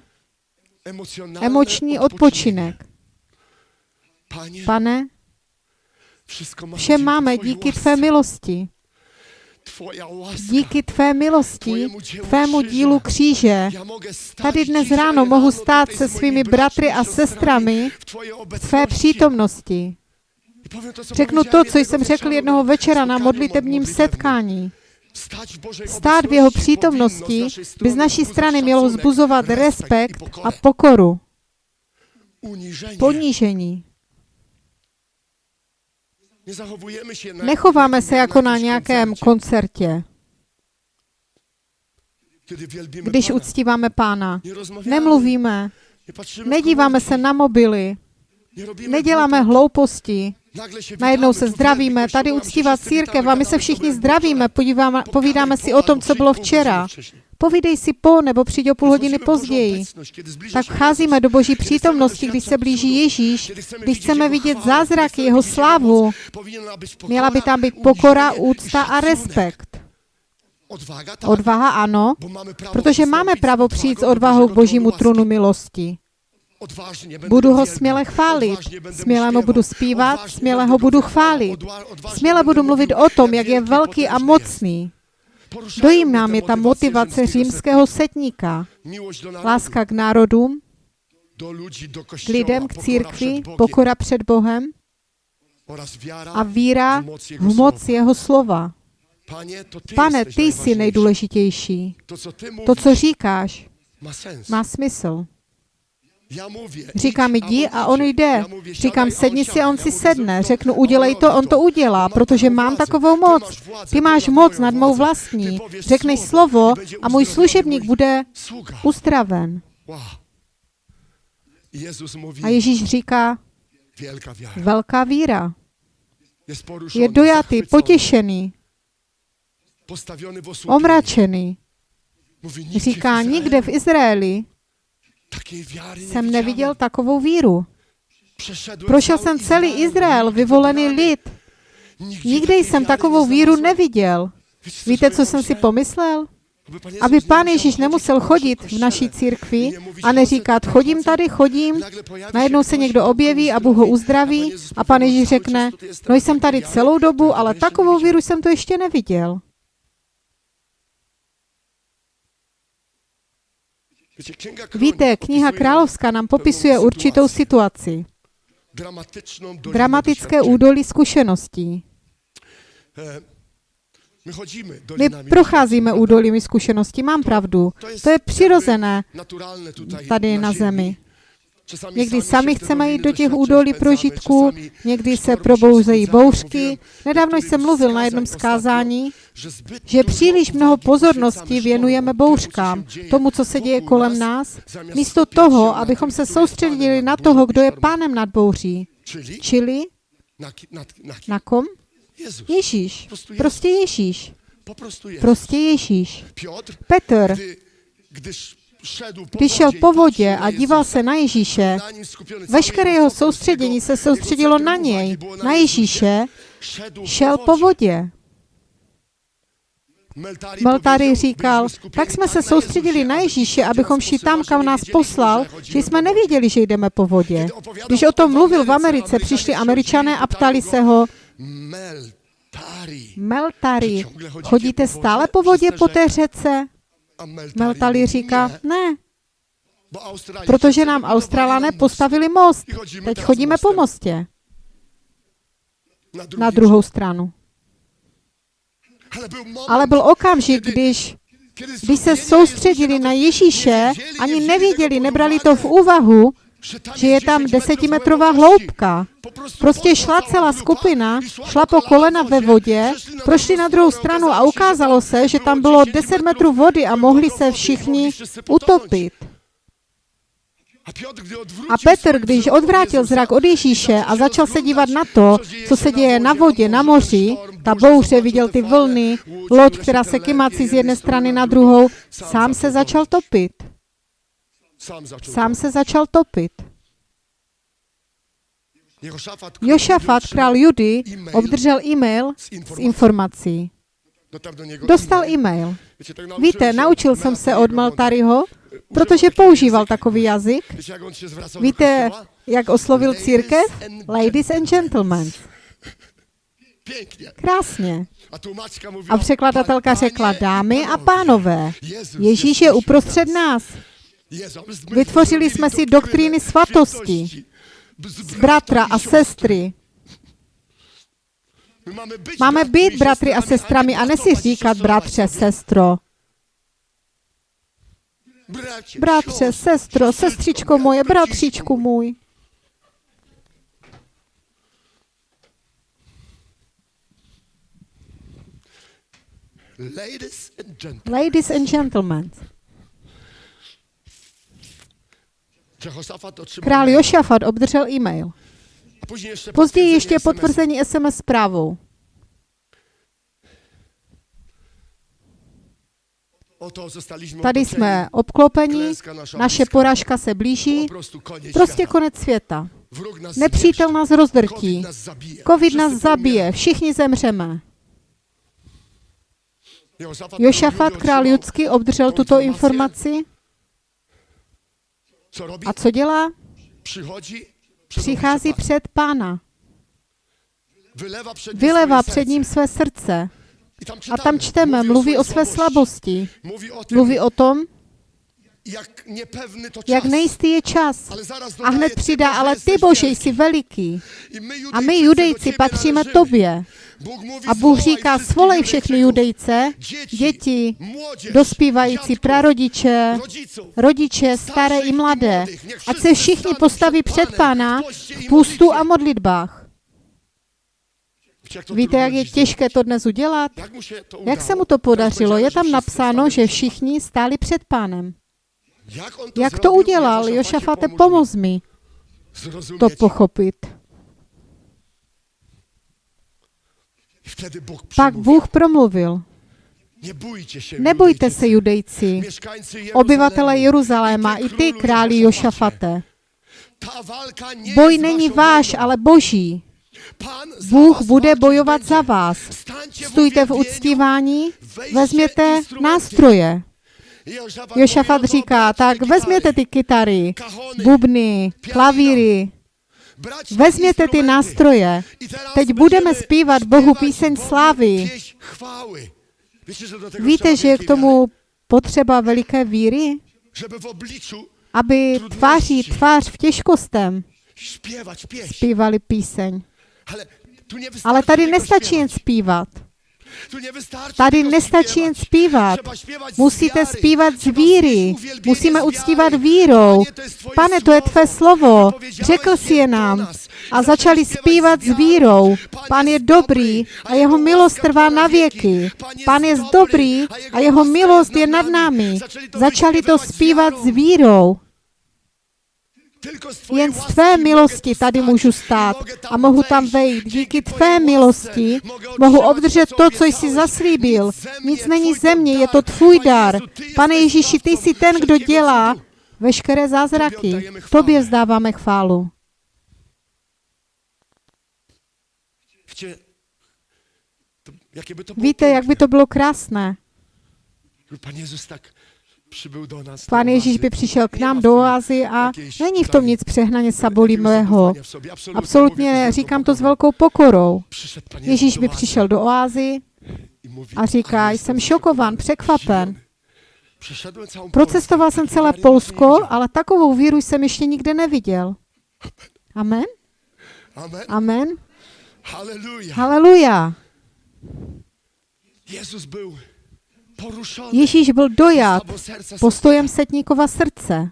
emoční odpočinek. Pane, vše máme díky tvé milosti. Díky tvé milosti, tvému dílu kříže. Tady dnes ráno mohu stát se svými bratry a sestrami v tvé přítomnosti. Řeknu to, co jsem řekl jednoho večera na modlitebním setkání. Stát v jeho přítomnosti by z naší strany mělo vzbuzovat respekt a pokoru, ponížení. Nie zachowujemy się na Nechováme se jako na nějakém koncertě, když Pana. uctíváme Pána. Nemluvíme, nedíváme se na mobily, neděláme hlouposti, najednou se zdravíme, tady uctívá církev a my se všichni zdravíme, podíváme, povídáme si o tom, co bylo včera. Povídej si po nebo přijď o půl hodiny později. Tak vcházíme do Boží přítomnosti, když se blíží Ježíš, když chceme vidět zázraky, Jeho slávu, měla by tam být pokora, úcta a respekt. Odvaha ano, protože máme právo přijít s odvahou k Božímu trůnu łaski. milosti. Budu ho směle chválit, směle mu budu zpívat, směle ho budu chválit. Směle budu mluvit o tom, jak je velký a mocný. mnie mě te ta motivace římského setníka. Láska k národům, k lidem, k církvi, pokora před Bohem a víra v moc jeho slova. Pane, ty jsi nejdůležitější. To, co říkáš, má smysl. Ja mówię, Říká mi, idź, a jdi on a on jde. Říkám, sedni si a on si sedne. Řeknu, udělej to, on to udělá, protože mám takovou moc. Ty máš moc nad mou vlastní. Řekneš slovo a můj služebník bude mówi, A Ježíš říká, velká víra. Je dojatý, potěšený, omračený. Říká, nikde v Izraeli jsem neviděl takovou víru. Prošel jsem celý Izrael, vyvolený lid. Takiej jsem takovou víru neviděl. Víte, co jsem si pomyslel? Aby pán Ježíš nemusel chodit v naší církvi a neříkat, chodím tady, chodím, najednou se někdo objeví a Bůh ho uzdraví a pan Ježíš řekne, no jsem tady celou dobu, ale takovou víru jsem tu ještě neviděl. Víte, kniha Královská nám popisuje určitou situaci. Dramatické údolí zkušeností. My procházíme údolími zkušeností, mám pravdu. To je přirozené tady na zemi. Někdy sami chceme jít do těch údolí prožitků, někdy se probouzejí bouřky. Nedávno jsem mluvil na jednom zkázání, že příliš mnoho pozornosti věnujeme bouřkám, tomu, co se děje kolem nás, místo toho, abychom se soustředili na toho, kdo je pánem nad bouří. Čili na, kom? Ježíš. Prostě Ježíš. Prostu Jezus. Prostě Ježíš. Petr, když šel po vodě a díval se na Ježíše, veškeré jeho soustředění se soustředilo na něj, na. Ježíše, šel po vodě. Powiedział, říkal, tak jsme se soustředili na Ježíše, abychom šli tam, kam nás poslal, že jsme nevěděli, že jdeme po vodě. Když o tom mluvil v Americe, přišli američané a ptali se ho, Meltari. Chodíte stále po vodě po té řece? Mówi, říká, ne, protože nám Australané postavili most. Teď chodíme po mostě. Na, druhou stranu. Ale byl, okamžik, když, když se soustředili na Ježíše, ani nevěděli, nebrali to v úvahu, že je tam 10 metrów desetimetrová hloubka. Prostě poszła šla celá skupina, šla po kolena ve vodě, prošli na druhou stranu a ukázalo se, že tam bylo 10 metrů vody a mohli se všichni utopit. A, Petr, když odvrátil zrak od Ježíše a začal se dívat na to, co co se děje na vodě, na moři, ta bouře, viděl ty vlny, loď, která se kymací z jedné strany na druhou, sám se začal topit. Sam zaczął Sám se začal topit. Jošafat, král Judy, obdržel e-mail s informací. Dostal e-mail. Víte, naučil jsem se od Maltaryho, używał protože používal takový jazyk. Víte, jak oslovil církev? Ladies and gentlemen. Krásně. A překladatelka "Panie řekla, dámy a pánové, Ježíš je uprostřed nás. Vytvořili jsme si doktríny svatosti, z bratra a sestry. Máme být bratry a sestrami a nesi říkat bratře, sestro. Bratře, sestro, sestřičko moje, bratříčku můj. Ladies and gentlemen. Ladies and gentlemen. Jehoszafat otrzymał Král. Jošafat obdržel e-mail. Později ještě potvrzení SMS zprávou. Tady jsme obklopeni, naše poražka se blíží, prostě konec světa. Nepřítel nás rozdrtí. Covid nás zabije, všichni zemřeme. Jošafat, král Judský, obdržel tuto informaci. Co robi? A co dělá? Přichází oblicze před pána. Nim Vylevá swoje před ním své srdce. A tam čteme, mluví o své slabosti. Mluví o tom, jak niepewny to Jak czas. nejistý je čas. Ale zaraz A hned přidá, ale ty Bože jsi veliký. A my judejci patříme tobě. A Bůh říká, svolej všechny judejce, děti, dospívající, prarodiče, rodiče, staré i mladé, ať se všichni postaví před Pána v půstu a modlitbách. Jak Víte, jak je těžké to dnes udělat? Jak, Jak se mu to podařilo? Je tam napsáno, že všichni stáli před pánem. Jak, to udělal? Jošafate, pomoz mi to pochopit. Pak. Bůh promluvil. Nebojte se, judejci, obyvatele Jeruzaléma, i ty, králi. Jošafate. Boj není váš, ale boží. Bůh bude bojovat za vás. Stůjte v uctívání, vezměte nástroje. Jošafat říká, tak vezměte ty kytary, bubny, klavíry, vezměte ty nástroje. Teď budeme zpívat Bohu píseň slávy. Víte, že je k tomu potřeba veliké víry, aby tváří tvář v těžkostem zpívali píseň. Ale, tady nestačí jen zpívat. Tady nestačí jen zpívat. Musíte zpívat z víry. Musíme uctívat vírou. Pane, to je tvé slovo. Řekl si je nám. A začali zpívat s vírou. Pán je dobrý a jeho milost trvá na věky. Pán je dobrý a jeho milost je nad námi. Začali to zpívat s vírou. Jen z tvé milosti tady můžu stát a mohu tam vejít. Díky tvé milosti mohu obdržet to, co jsi zaslíbil. Nic není Twój ze mě, je to tvůj dar. Pane Ježíši, ty jsi ten, kdo dělá veškeré zázraky. Tobě vzdáváme chválu. Víte, jak by to bylo krásné. Pan Jezus tak Pán Ježíš by přišel k nám do oázy a není v tom nic přehnaně sabolivého. Absolutnie, Absolutně říkám to s velkou pokorou. Ježíš by přišel do oázy a říká, "Ale jsem šokován, překvapen. Procestoval jsem celé Polsko, ale takovou víru jsem ještě nikde neviděl. Amen? Amen. Halleluja. Haleluja. Jezus poruszony Ježíš byl dojat postojem setníkova srdce,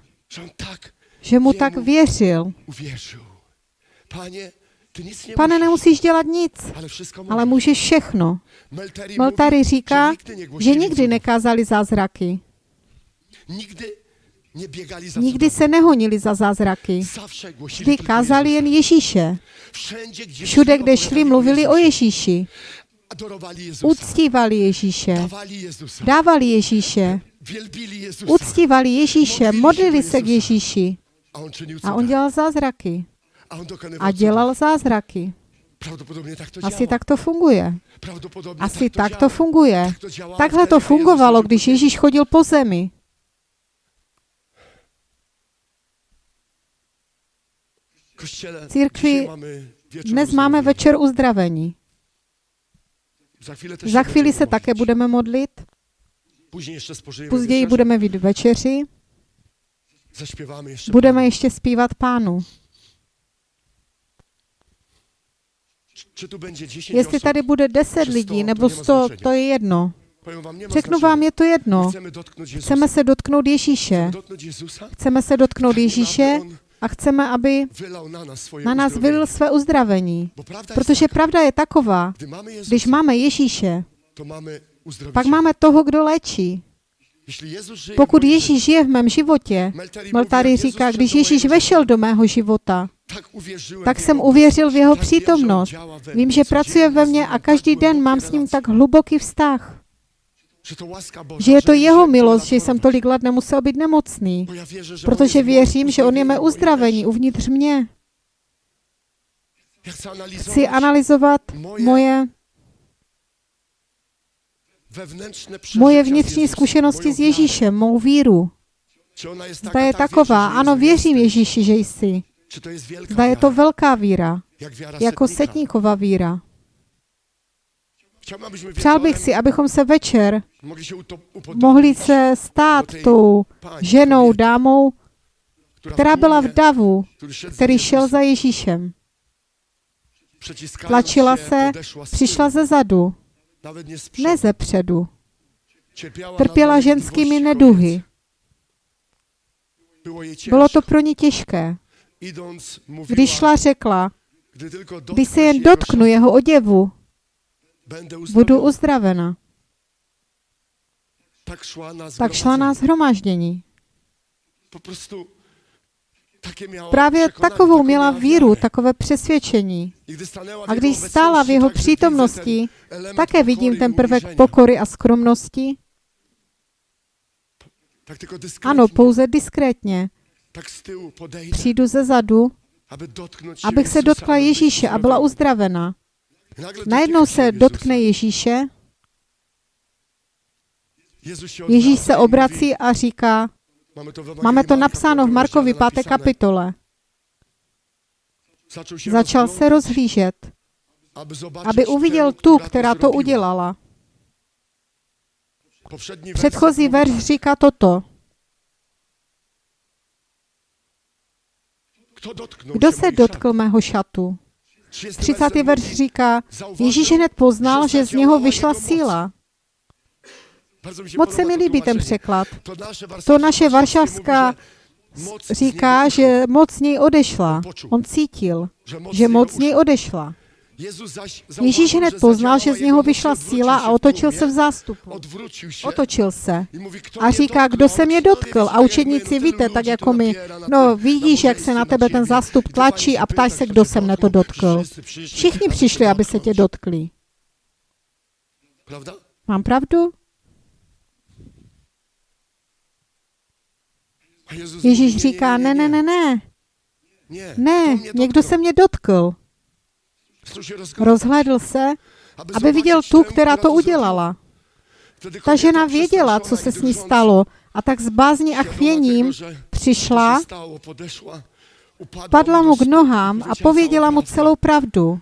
že mu tak věřil. Pane, nemusíš dělat nic, ale můžeš všechno. Mówi, říká, že nikdy nekázali zázraky. Nikdy se nehonili za zázraky. Vždy kázali jen. Ježíše. Všude, kde šli, mluvili o. Ježíši. Uctívali Ježíše. Dávali Ježíše. Uctívali Ježíše. Modlili se k Ježíši. A on dělal zázraky. A dělal zázraky. Asi tak to funguje. Asi tak to funguje. Takhle to fungovalo, když. Ježíš chodil po zemi. Církvi Dnes máme večer uzdravení. Za chvíli se také budeme modlit. Později budeme mít večeři. Budeme ještě zpívat pánu. Czy tu będzie 10 Jestli tady bude 10 Sto, lidí nebo nemá 100, značení. to je jedno. Řeknu vám, je to jedno. Chceme se dotknout Ježíše. Chceme se dotknout Ježíše a chceme, aby na nás vylil své uzdravení. Protože pravda je taková, když máme Ježíše, pak máme toho, kdo léčí. Pokud Ježíš žije v mém životě, Maltari říká, když Ježíš vešel do mého života, tak jsem uvěřil v jeho přítomnost. Vím, že pracuje ve mně a každý den mám s ním tak hluboký vztah. Že je to jeho milost, že jsem tolik let nemusel být nemocný. On Protože věřím, že on je mé uzdravení uvnitř mě. Chci analyzovat moje moje, vnitřní zkušenosti s Ježíšem, mou víru. Zda je tak taková, ano, věřím? Ježíši, že jsi. Zda je to velká víra, jako setníková víra. Přál bych si, abychom se večer mohli se stát tou ženou, dámou, která byla v davu, který šel za Ježíšem. Tlačila se, přišla ze zadu, ne ze předu. Trpěla ženskými neduhy. Bylo to pro ní těžké. Když šla, řekla, když se jen dotknu jeho oděvu, budu uzdravena. Tak šla na zhromáždění. Právě takovou měla víru, takové přesvědčení. A když stála v jeho přítomnosti, také vidím ten prvek pokory a skromnosti. Ano, pouze diskrétně. Přijdu ze zadu, abych se dotkla Ježíše a byla uzdravena. Najednou se dotkne Ježíše, Ježíš se obrací a říká, máme to napsáno v Markovi rozdziale 5. napisane. kapitole. Začal se rozhlížet, aby, uviděl tu, která to udělala. Předchozí verš říká toto. Kdo se dotkl mého šatu? Szat? 30. werset verš říká, Ježíš hned poznal, že z něho vyšla síla. Moc se mi líbí ten překlad. To naše, varšavská říká, že moc z něj odešla. On cítil, že moc z něj odešla. Ježíš hned poznal, že z něho vyšla síla a otočil se v zástupu. Otočil se a říká, kdo se mě dotkl. A učedníci, víte, tak jako my, no vidíš, jak se na tebe ten zástup tlačí a ptáš se, kdo se mne to dotkl. Všichni přišli, aby se tě dotkli. Mám pravdu? Ježíš říká, ne, ne, ne, ne, ne, někdo se mě dotkl. Rozhlédl se, aby viděl tu, která to udělala. Ta žena věděla, co se s ní stalo a tak s bázní a chvěním to přišla, padla mu k nohám a pověděla mu celou pravdu.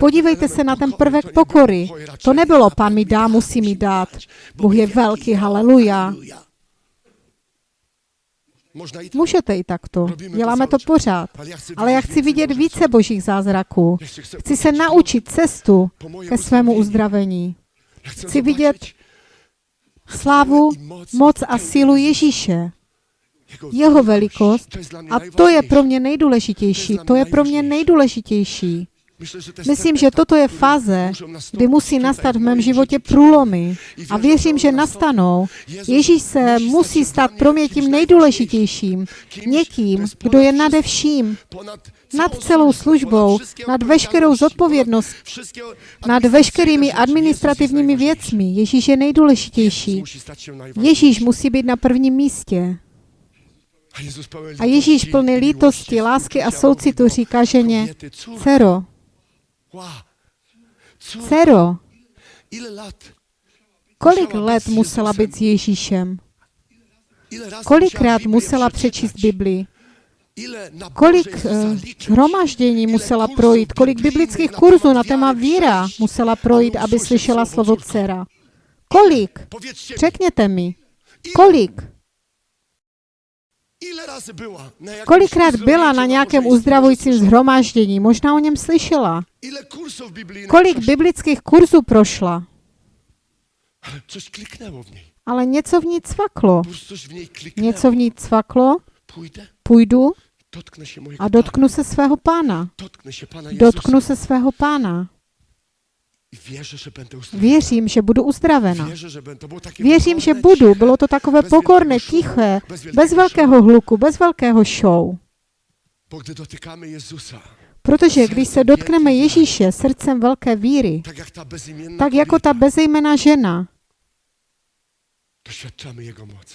Podívejte se na ten prvek pokory. To nebylo, pan mi dá, musí mi dát. Bůh je velký, haleluja. Można i tak, Můžete i takto. Děláme to pořád. ale já chci vidět více božích zázraků. Chci se naučit cestu ke svému uzdravení. Chci vidět Slávu, moc, a sílu. Ježíše. Jego Jeho velikost. A to je pro mě nejdůležitější. To je pro mě nejdůležitější. Myslím, že toto je fáze, kdy musí nastat v mém životě průlomy. A věřím, že nastanou. Ježíš se musí stát pro mě tím nejdůležitějším. Někým, kdo je nade vším, nad celou službou, nad veškerou wszystkie nad veškerými administrativními věcmi. Ježíš je nejdůležitější. Ježíš musí být na prvním místě. A Ježíš plný lítosti, lásky a soucitu říká ženě, dcero, lat, kolik let musela být s Ježíšem? Kolikrát musela přečíst? Biblii? Kolik eh, hromaždění musela projít? Kolik biblických kurzů na téma víra musela projít, aby slyšela slovo dcera? Kolik? Řekněte mi. Kolik? Kolikrát byla na nějakém uzdravujícím zhromáždění? Možná o něm slyšela. Kolik biblických kurzů prošla? Ale něco v ní cvaklo. Něco v ní cvaklo, půjdu a dotknu se svého pána. Dotknu se svého pána. Věřím, že budu uzdravena. Věřím, že budu. Bylo to takové pokorné, tiché, bez velkého hluku, bez velkého show. Protože když se dotkneme Ježíše srdcem velké víry, tak jako ta bezejmená žena,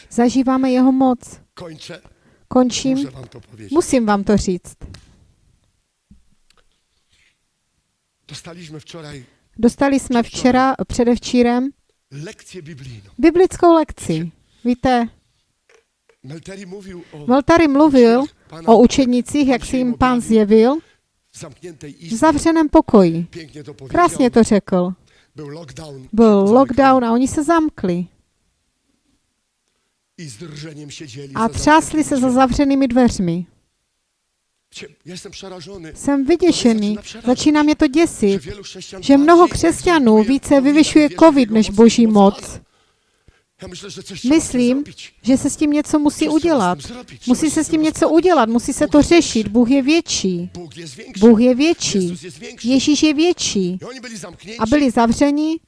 zažíváme jeho moc. Končím. Musím vám to říct. Dostaliśmy wczoraj Dostali jsme včera, předevčírem, biblickou lekci. Víte, Valtari mluvil o učednicích, jak se jim pán zjevil. V zavřeném pokoji. Krásně to řekl. Byl lockdown. A oni se zamkli. A třásli se za zavřenými dveřmi. Jsem vyděšený, začíná mě to děsit, že mnoho křesťanů více vyvyšuje COVID než boží moc Myslím, že se s tím něco musí udělat. Musí se s tím něco udělat, musí se to řešit. Bůh je větší. Bůh je větší. Ježíš je větší. A byli zavřeni.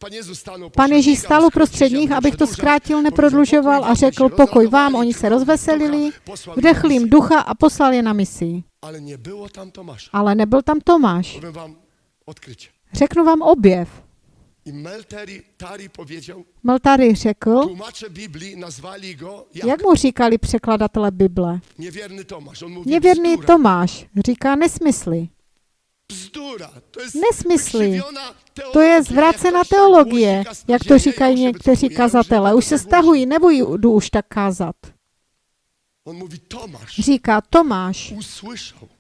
Pan Ježíš stál uprostřed nich, aby abych to zkrátil, neprodlužoval "Pokój a řekl, pokoj vám, oni se rozveselili, vdechl jim ducha a poslal je na misi. Ale nie było tam Tomasza. Ale nebyl tam Tomáš. Powiem wam odkrycie. Řeknu vám objev. I Melteri Tari powiedział, Meltary řekl, tłumacze Biblii nazwali go jak? jak mu říkali překladatelé Bible. Niewierny Tomasz. On mówi Nevěrný bzdura. Tomáš říká nesmysly. Bzdura. To jest Nesmysly. To je zvrácená teologie, jak to říkají někteří už kazatelé. Už se stahují, nebudu už tak kázat. On Říká Tomáš,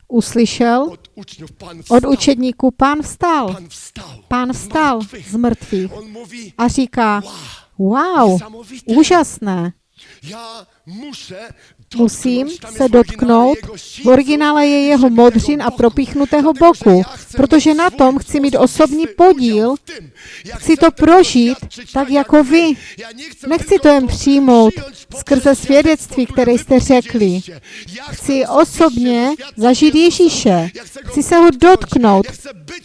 uslyšel od Pan od wstał. učedníků, pán vstal. Pán vstal z mrtvých. On A říká, wow, wow, úžasné. Musím se dotknout, v originále je jeho modřin a propíchnutého boku, protože na tom chci mít osobní podíl, chci to prožít tak jako vy. Nechci to jen přijmout skrze svědectví, které jste řekli. Chci osobně zažít. Ježíše. Chci se ho dotknout.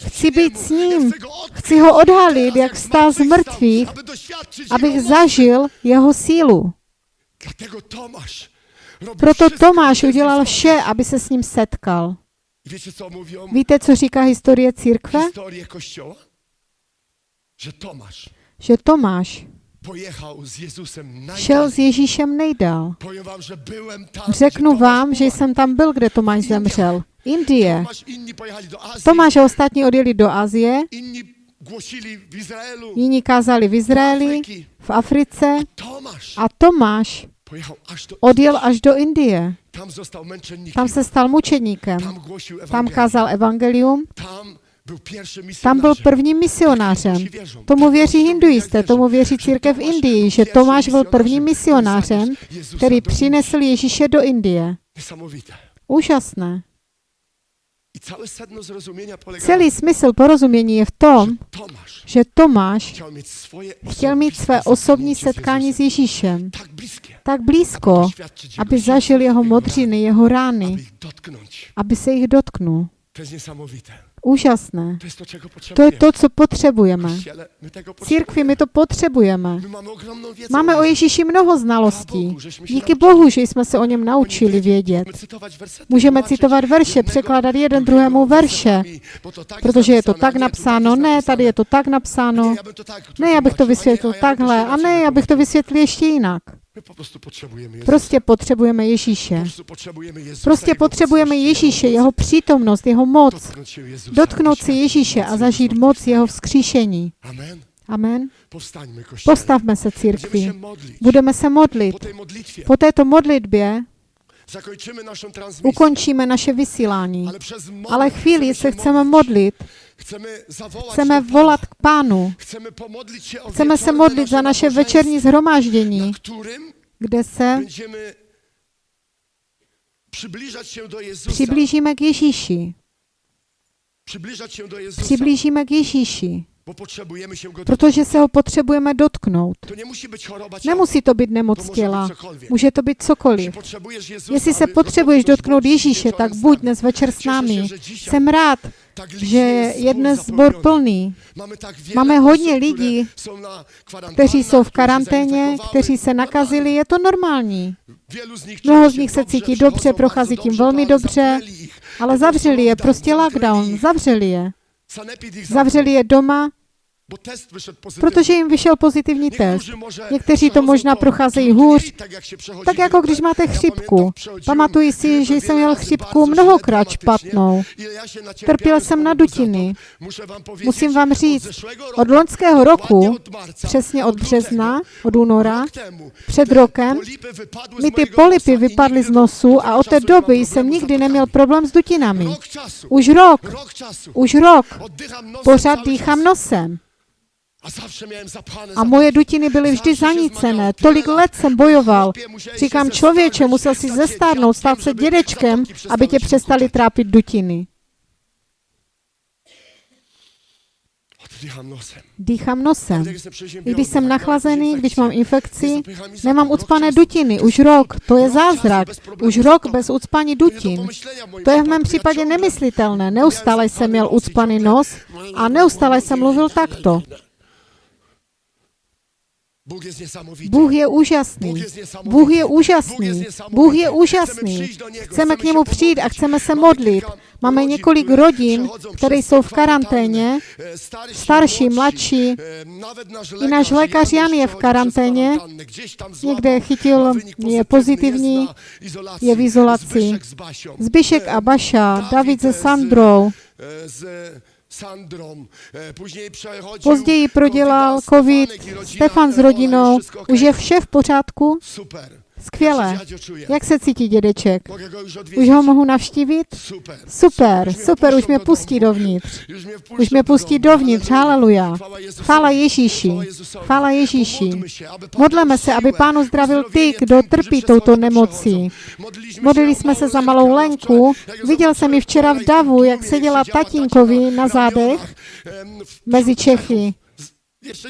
Chci být s ním. Chci ho odhalit, jak vstal z mrtvých, abych zažil jeho sílu. Proto Tomáš udělal vše, aby se s ním setkal. Víte, co říká historie církve? Že Tomáš šel s Ježíšem nejdál. Řeknu vám, že jsem tam byl, kde Tomáš zemřel. Indie. Tomáš a ostatní odjeli do Azie, jiní kázali v Izraeli. V Africe a Tomáš odjel až do Indie. Tam se stal mučedníkem. Tam kázal evangelium. Tam byl prvním misionářem. Tomu věří hinduisté, tomu věří církev v Indii, že Tomáš byl prvním misionářem, který přinesl Ježíše do Indie. Úžasné. Celý smysl porozumění je v tom, že Tomáš chtěl mít své osobní setkání s. Ježíšem tak blízko, aby zažil jeho modřiny, jeho rany, rány, aby se jich dotknul. To jest niesamowite. Úžasné. To je to, co potřebujeme. Církvi my to potřebujeme. Máme o. Ježíši mnoho znalostí. Díky Bohu, že jsme se o něm naučili vědět. Můžeme citovat verše, překládat jeden druhému verše, protože je to tak napsáno, ne, tady je to tak napsáno, ne, já bych to vysvětlil takhle, a ne, já bych to vysvětlil ještě jinak. Prostě potřebujeme Po Ježíše. Prostě potřebujeme Ježíše, jeho přítomnost, jeho moc. Dotknout si doświadczyć Ježíše a zažít moc jeho vzkříšení. Amen. Postavme se církvi. Budeme se modlit. Po této modlitbě ukončíme naše vysílání. Ale chvíli se chceme modlit, chceme volat k Pánu, chceme se modlit za naše večerní zhromáždění, kde se přiblížíme k Ježíši. Přiblížíme k Ježíši, protože se ho potřebujeme dotknout. Nemusí to být nemoc těla, může to být cokoliv. Jestli se potřebuješ dotknout Ježíše, tak buď dnes večer s námi. Jsem rád, že je dnes sbor zapełniony. plný. Máme hodně osób, lidí, kteří jsou v karanténě, kteří se nakazili, je to normální. Mnoho z nich se cítí dobře, prochází tím velmi dobře, ale zavřeli je, prostě lockdown, zavřeli je. Zavřeli je doma, protože jim vyšel pozitivní test. Někteří to možná procházejí hůř, tak jako když máte chřipku. Pamatuji si, že jsem měl chřipku mnohokrát špatnou. Trpěl jsem na dutiny. Musím vám říct, od loňského roku, přesně od března, od února, před rokem, mi ty polipy vypadly z nosu a od té doby jsem nikdy neměl problém s dutinami. Už rok, už rok, pořád dýchám nosem. A moje dutiny byly vždy zanícené. Tolik let jsem bojoval. Říkám, člověče, musel si zestárnout, stát se dědečkem, aby tě přestali trápit dutiny. Dýchám nosem. I když jsem nachlazený, když mám infekci, nemám ucpané dutiny. Už rok. To je zázrak. Už rok bez ucpaní dutin. To je v mém případě nemyslitelné. Neustále jsem měl ucpaný nos a neustále jsem mluvil takto. Bůh niesamowity. Bůh je úžasný. Bůh je úžasný. Bůh je úžasný. Chceme k němu přijít a chceme se modlit. Máme několik rodin, které jsou v karanténě, starší, mladší. I náš lékař Jan je v karanténě. Někde chytil, je pozitivní, je v izolaci. Zbyšek a Baša, David se Sandrou. E, przechodził Později prodělal COVID, covid, Stefan s rodinou. Už je vše v pořádku? Super. Skvěle. Jak se cítí dědeček? Už ho mohu navštívit? Super. Super, super, už mě pustí dovnitř. Už mě pustí dovnitř, haleluja. Chvála Ježíši. Chvála Ježíši. Modleme se, aby siłę, Pán uzdravil ty, kdo trpí touto nemocí. Modlili jsme se za malou Lenku. Viděl jsem ji včera v davu, jak seděla tatínkovi na zádech mezi Čechy.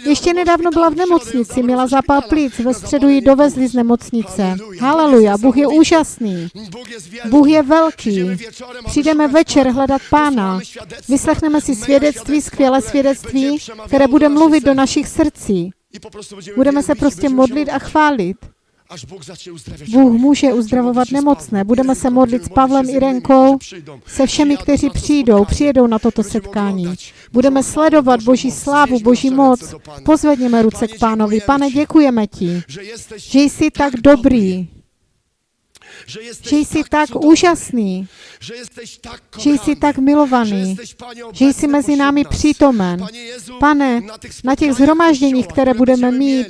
Ještě nedávno byla v nemocnici, měla zápal plic, ve středu ji dovezli z nemocnice. Haleluja, Bůh je úžasný. Bůh je velký. Přijdeme večer hledat Pána. Vyslechneme si svědectví, skvělé svědectví, které bude mluvit do našich srdcí. Budeme se prostě modlit a chválit. Bůh může uzdravovat nemocné. Budeme se modlit s Pavlem i Renkou, se všemi, kteří přijdou, přijedou na toto setkání. Budeme sledovat Boží slávu. Boží moc. Pozvedněme ruce k pánovi. Pane, děkujeme ti, že jsi tak dobrý, že jsi tak úžasný, že jsi tak milovaný, že jsi mezi námi přítomen. Pane, na těch zhromážděních, které budeme mít,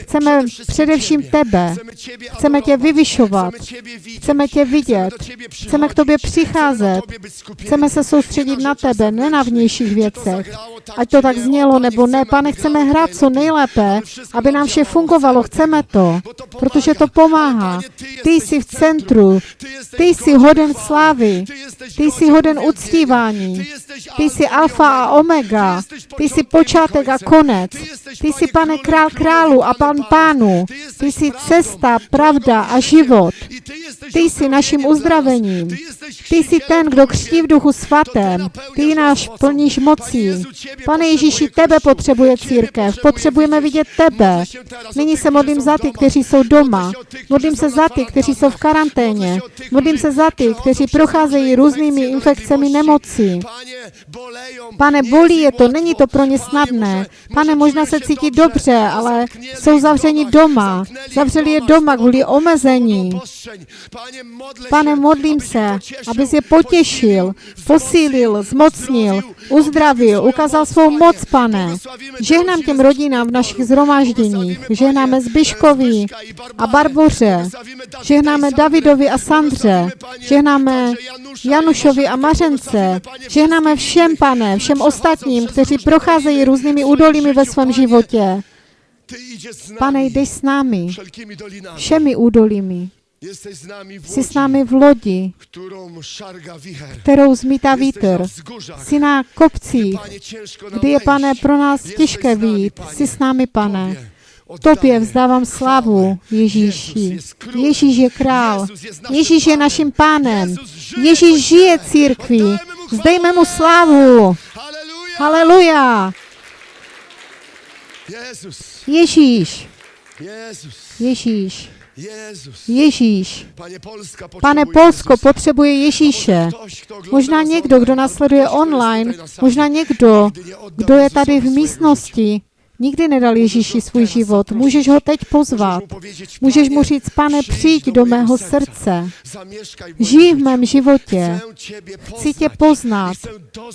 chceme především tebe. Chceme tě vyvyšovat. Chceme tě vidět. Chceme k tobě přicházet. Chceme se soustředit na tebe, ne na vnějších věcech. Ať to tak znělo nebo ne, pane, chceme hrát co nejlépe, Aby nám vše fungovalo, chceme to, protože to pomáhá. Ty jsi v centru, Ty jsi hoden slávy, Ty jsi hoden uctívání, Ty jsi alfa a omega, Ty jsi počátek a konec, Ty jsi, pane, král królów králu a pan pánu, Ty jsi cesta, pravda a život. Ty jsi naším uzdravením. Ty jsi ten, kdo křtí v duchu svatém. Ty náš plníš mocí. Pane Ježíši, tebe potřebuje církev. Potřebujeme vidět tebe. Nyní se modlím za ty, kteří jsou doma. Modlím se za ty, kteří jsou v karanténě. Modlím se za ty, kteří procházejí různými infekcemi nemocí. Pane, bolí je to, není to pro ně snadné. Pane, možná se cítí dobře, ale jsou zavřeni doma. Zavřeli je doma kvůli omezení. Pane, modlím se, abys je potěšil, posílil, zmocnil, uzdravil, ukázal svou moc, pane. Žehnám těm rodinám v našich zhromážděních. Žehnáme Zbyškovi a Barboře. Žehnáme Davidovi a Sandře. Žehnáme Janušovi a Mařence. Žehnáme všem, pane, všem ostatním, kteří procházejí různými údolími ve svém životě. Pane, jdeš s námi, všemi údolími. Jsi s námi v lodi, kterou zmítá vítr. Jsi na kopcích, kdy je, pane, pro nás těžké výjít. Jsi s námi, pane. Tobě vzdávám slavu, Ježíši. Ježíš je král. Ježíš je naším pánem. Ježíš žije církví. Vzdejme mu slavu. Haleluja. Ježíš. Ježíš. Ježíš. Pane Polsko potřebuje Ježíše. Možná někdo, kdo nasleduje online, možná někdo, kdo je tady v místnosti, Nikdy nedal Ježíši svůj život. Můžeš ho teď pozvat. Můžeš mu říct, pane, přijď do mého srdce. Žij v mém životě. Chci tě poznat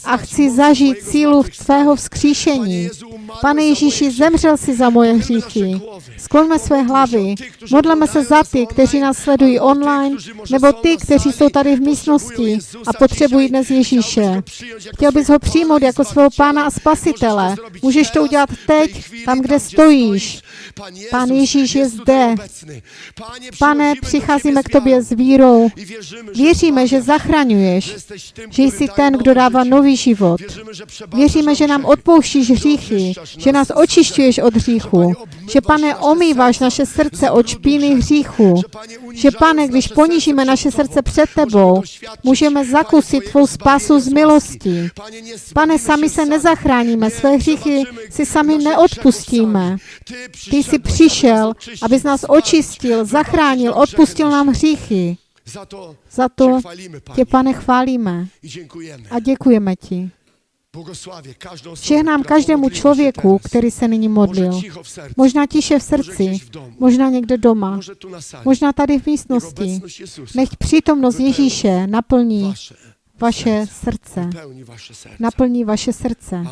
a chci zažít sílu tvého vzkříšení. Pane Ježíši, zemřel si za moje hříchy. Skloňme své hlavy. Modleme se za ty, kteří nás sledují online, nebo ty, kteří jsou tady v místnosti a potřebují dnes Ježíše. Chtěl bys ho přijmout jako svého pána a spasitele. Můžeš to udělat teď, tam, kde stojíš. Pán Ježíš je zde. Pane, přicházíme k tobě s vírou. Věříme, že zachraňuješ, že jsi ten, kdo dává nový život. Věříme, že nám odpouštíš hříchy, že nás očišťuješ od hříchu, že pane, omýváš naše srdce od špíny hříchu, že pane, když ponížíme naše srdce před tebou, můžeme zakusit tvou spásu z milosti. Pane, sami se nezachráníme, své hříchy si sami neodpustíme. Ty jsi přišel, abys nás očistil, zachránil, odpustil nám hříchy. Za to tě, pane, chválíme a děkujeme ti. Žehnám každému člověku, který se nyní modlil. Možná tiše v srdci, možná někde doma, možná tady v místnosti. Nech přítomnost Ježíše naplní vaše srdce. Naplní vaše srdce.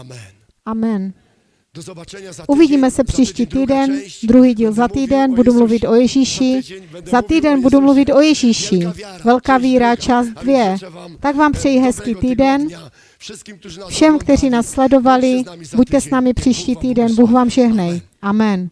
Amen. Uvidíme se příští týden, druhý díl za týden, budu mluvit o Ježíši. Za týden budu mluvit o Ježíši. Velká víra, část dvě. Tak vám přeji hezký týden. Všem, kteří nás sledovali, buďte s námi příští týden. Bůh vám žehnej. Amen.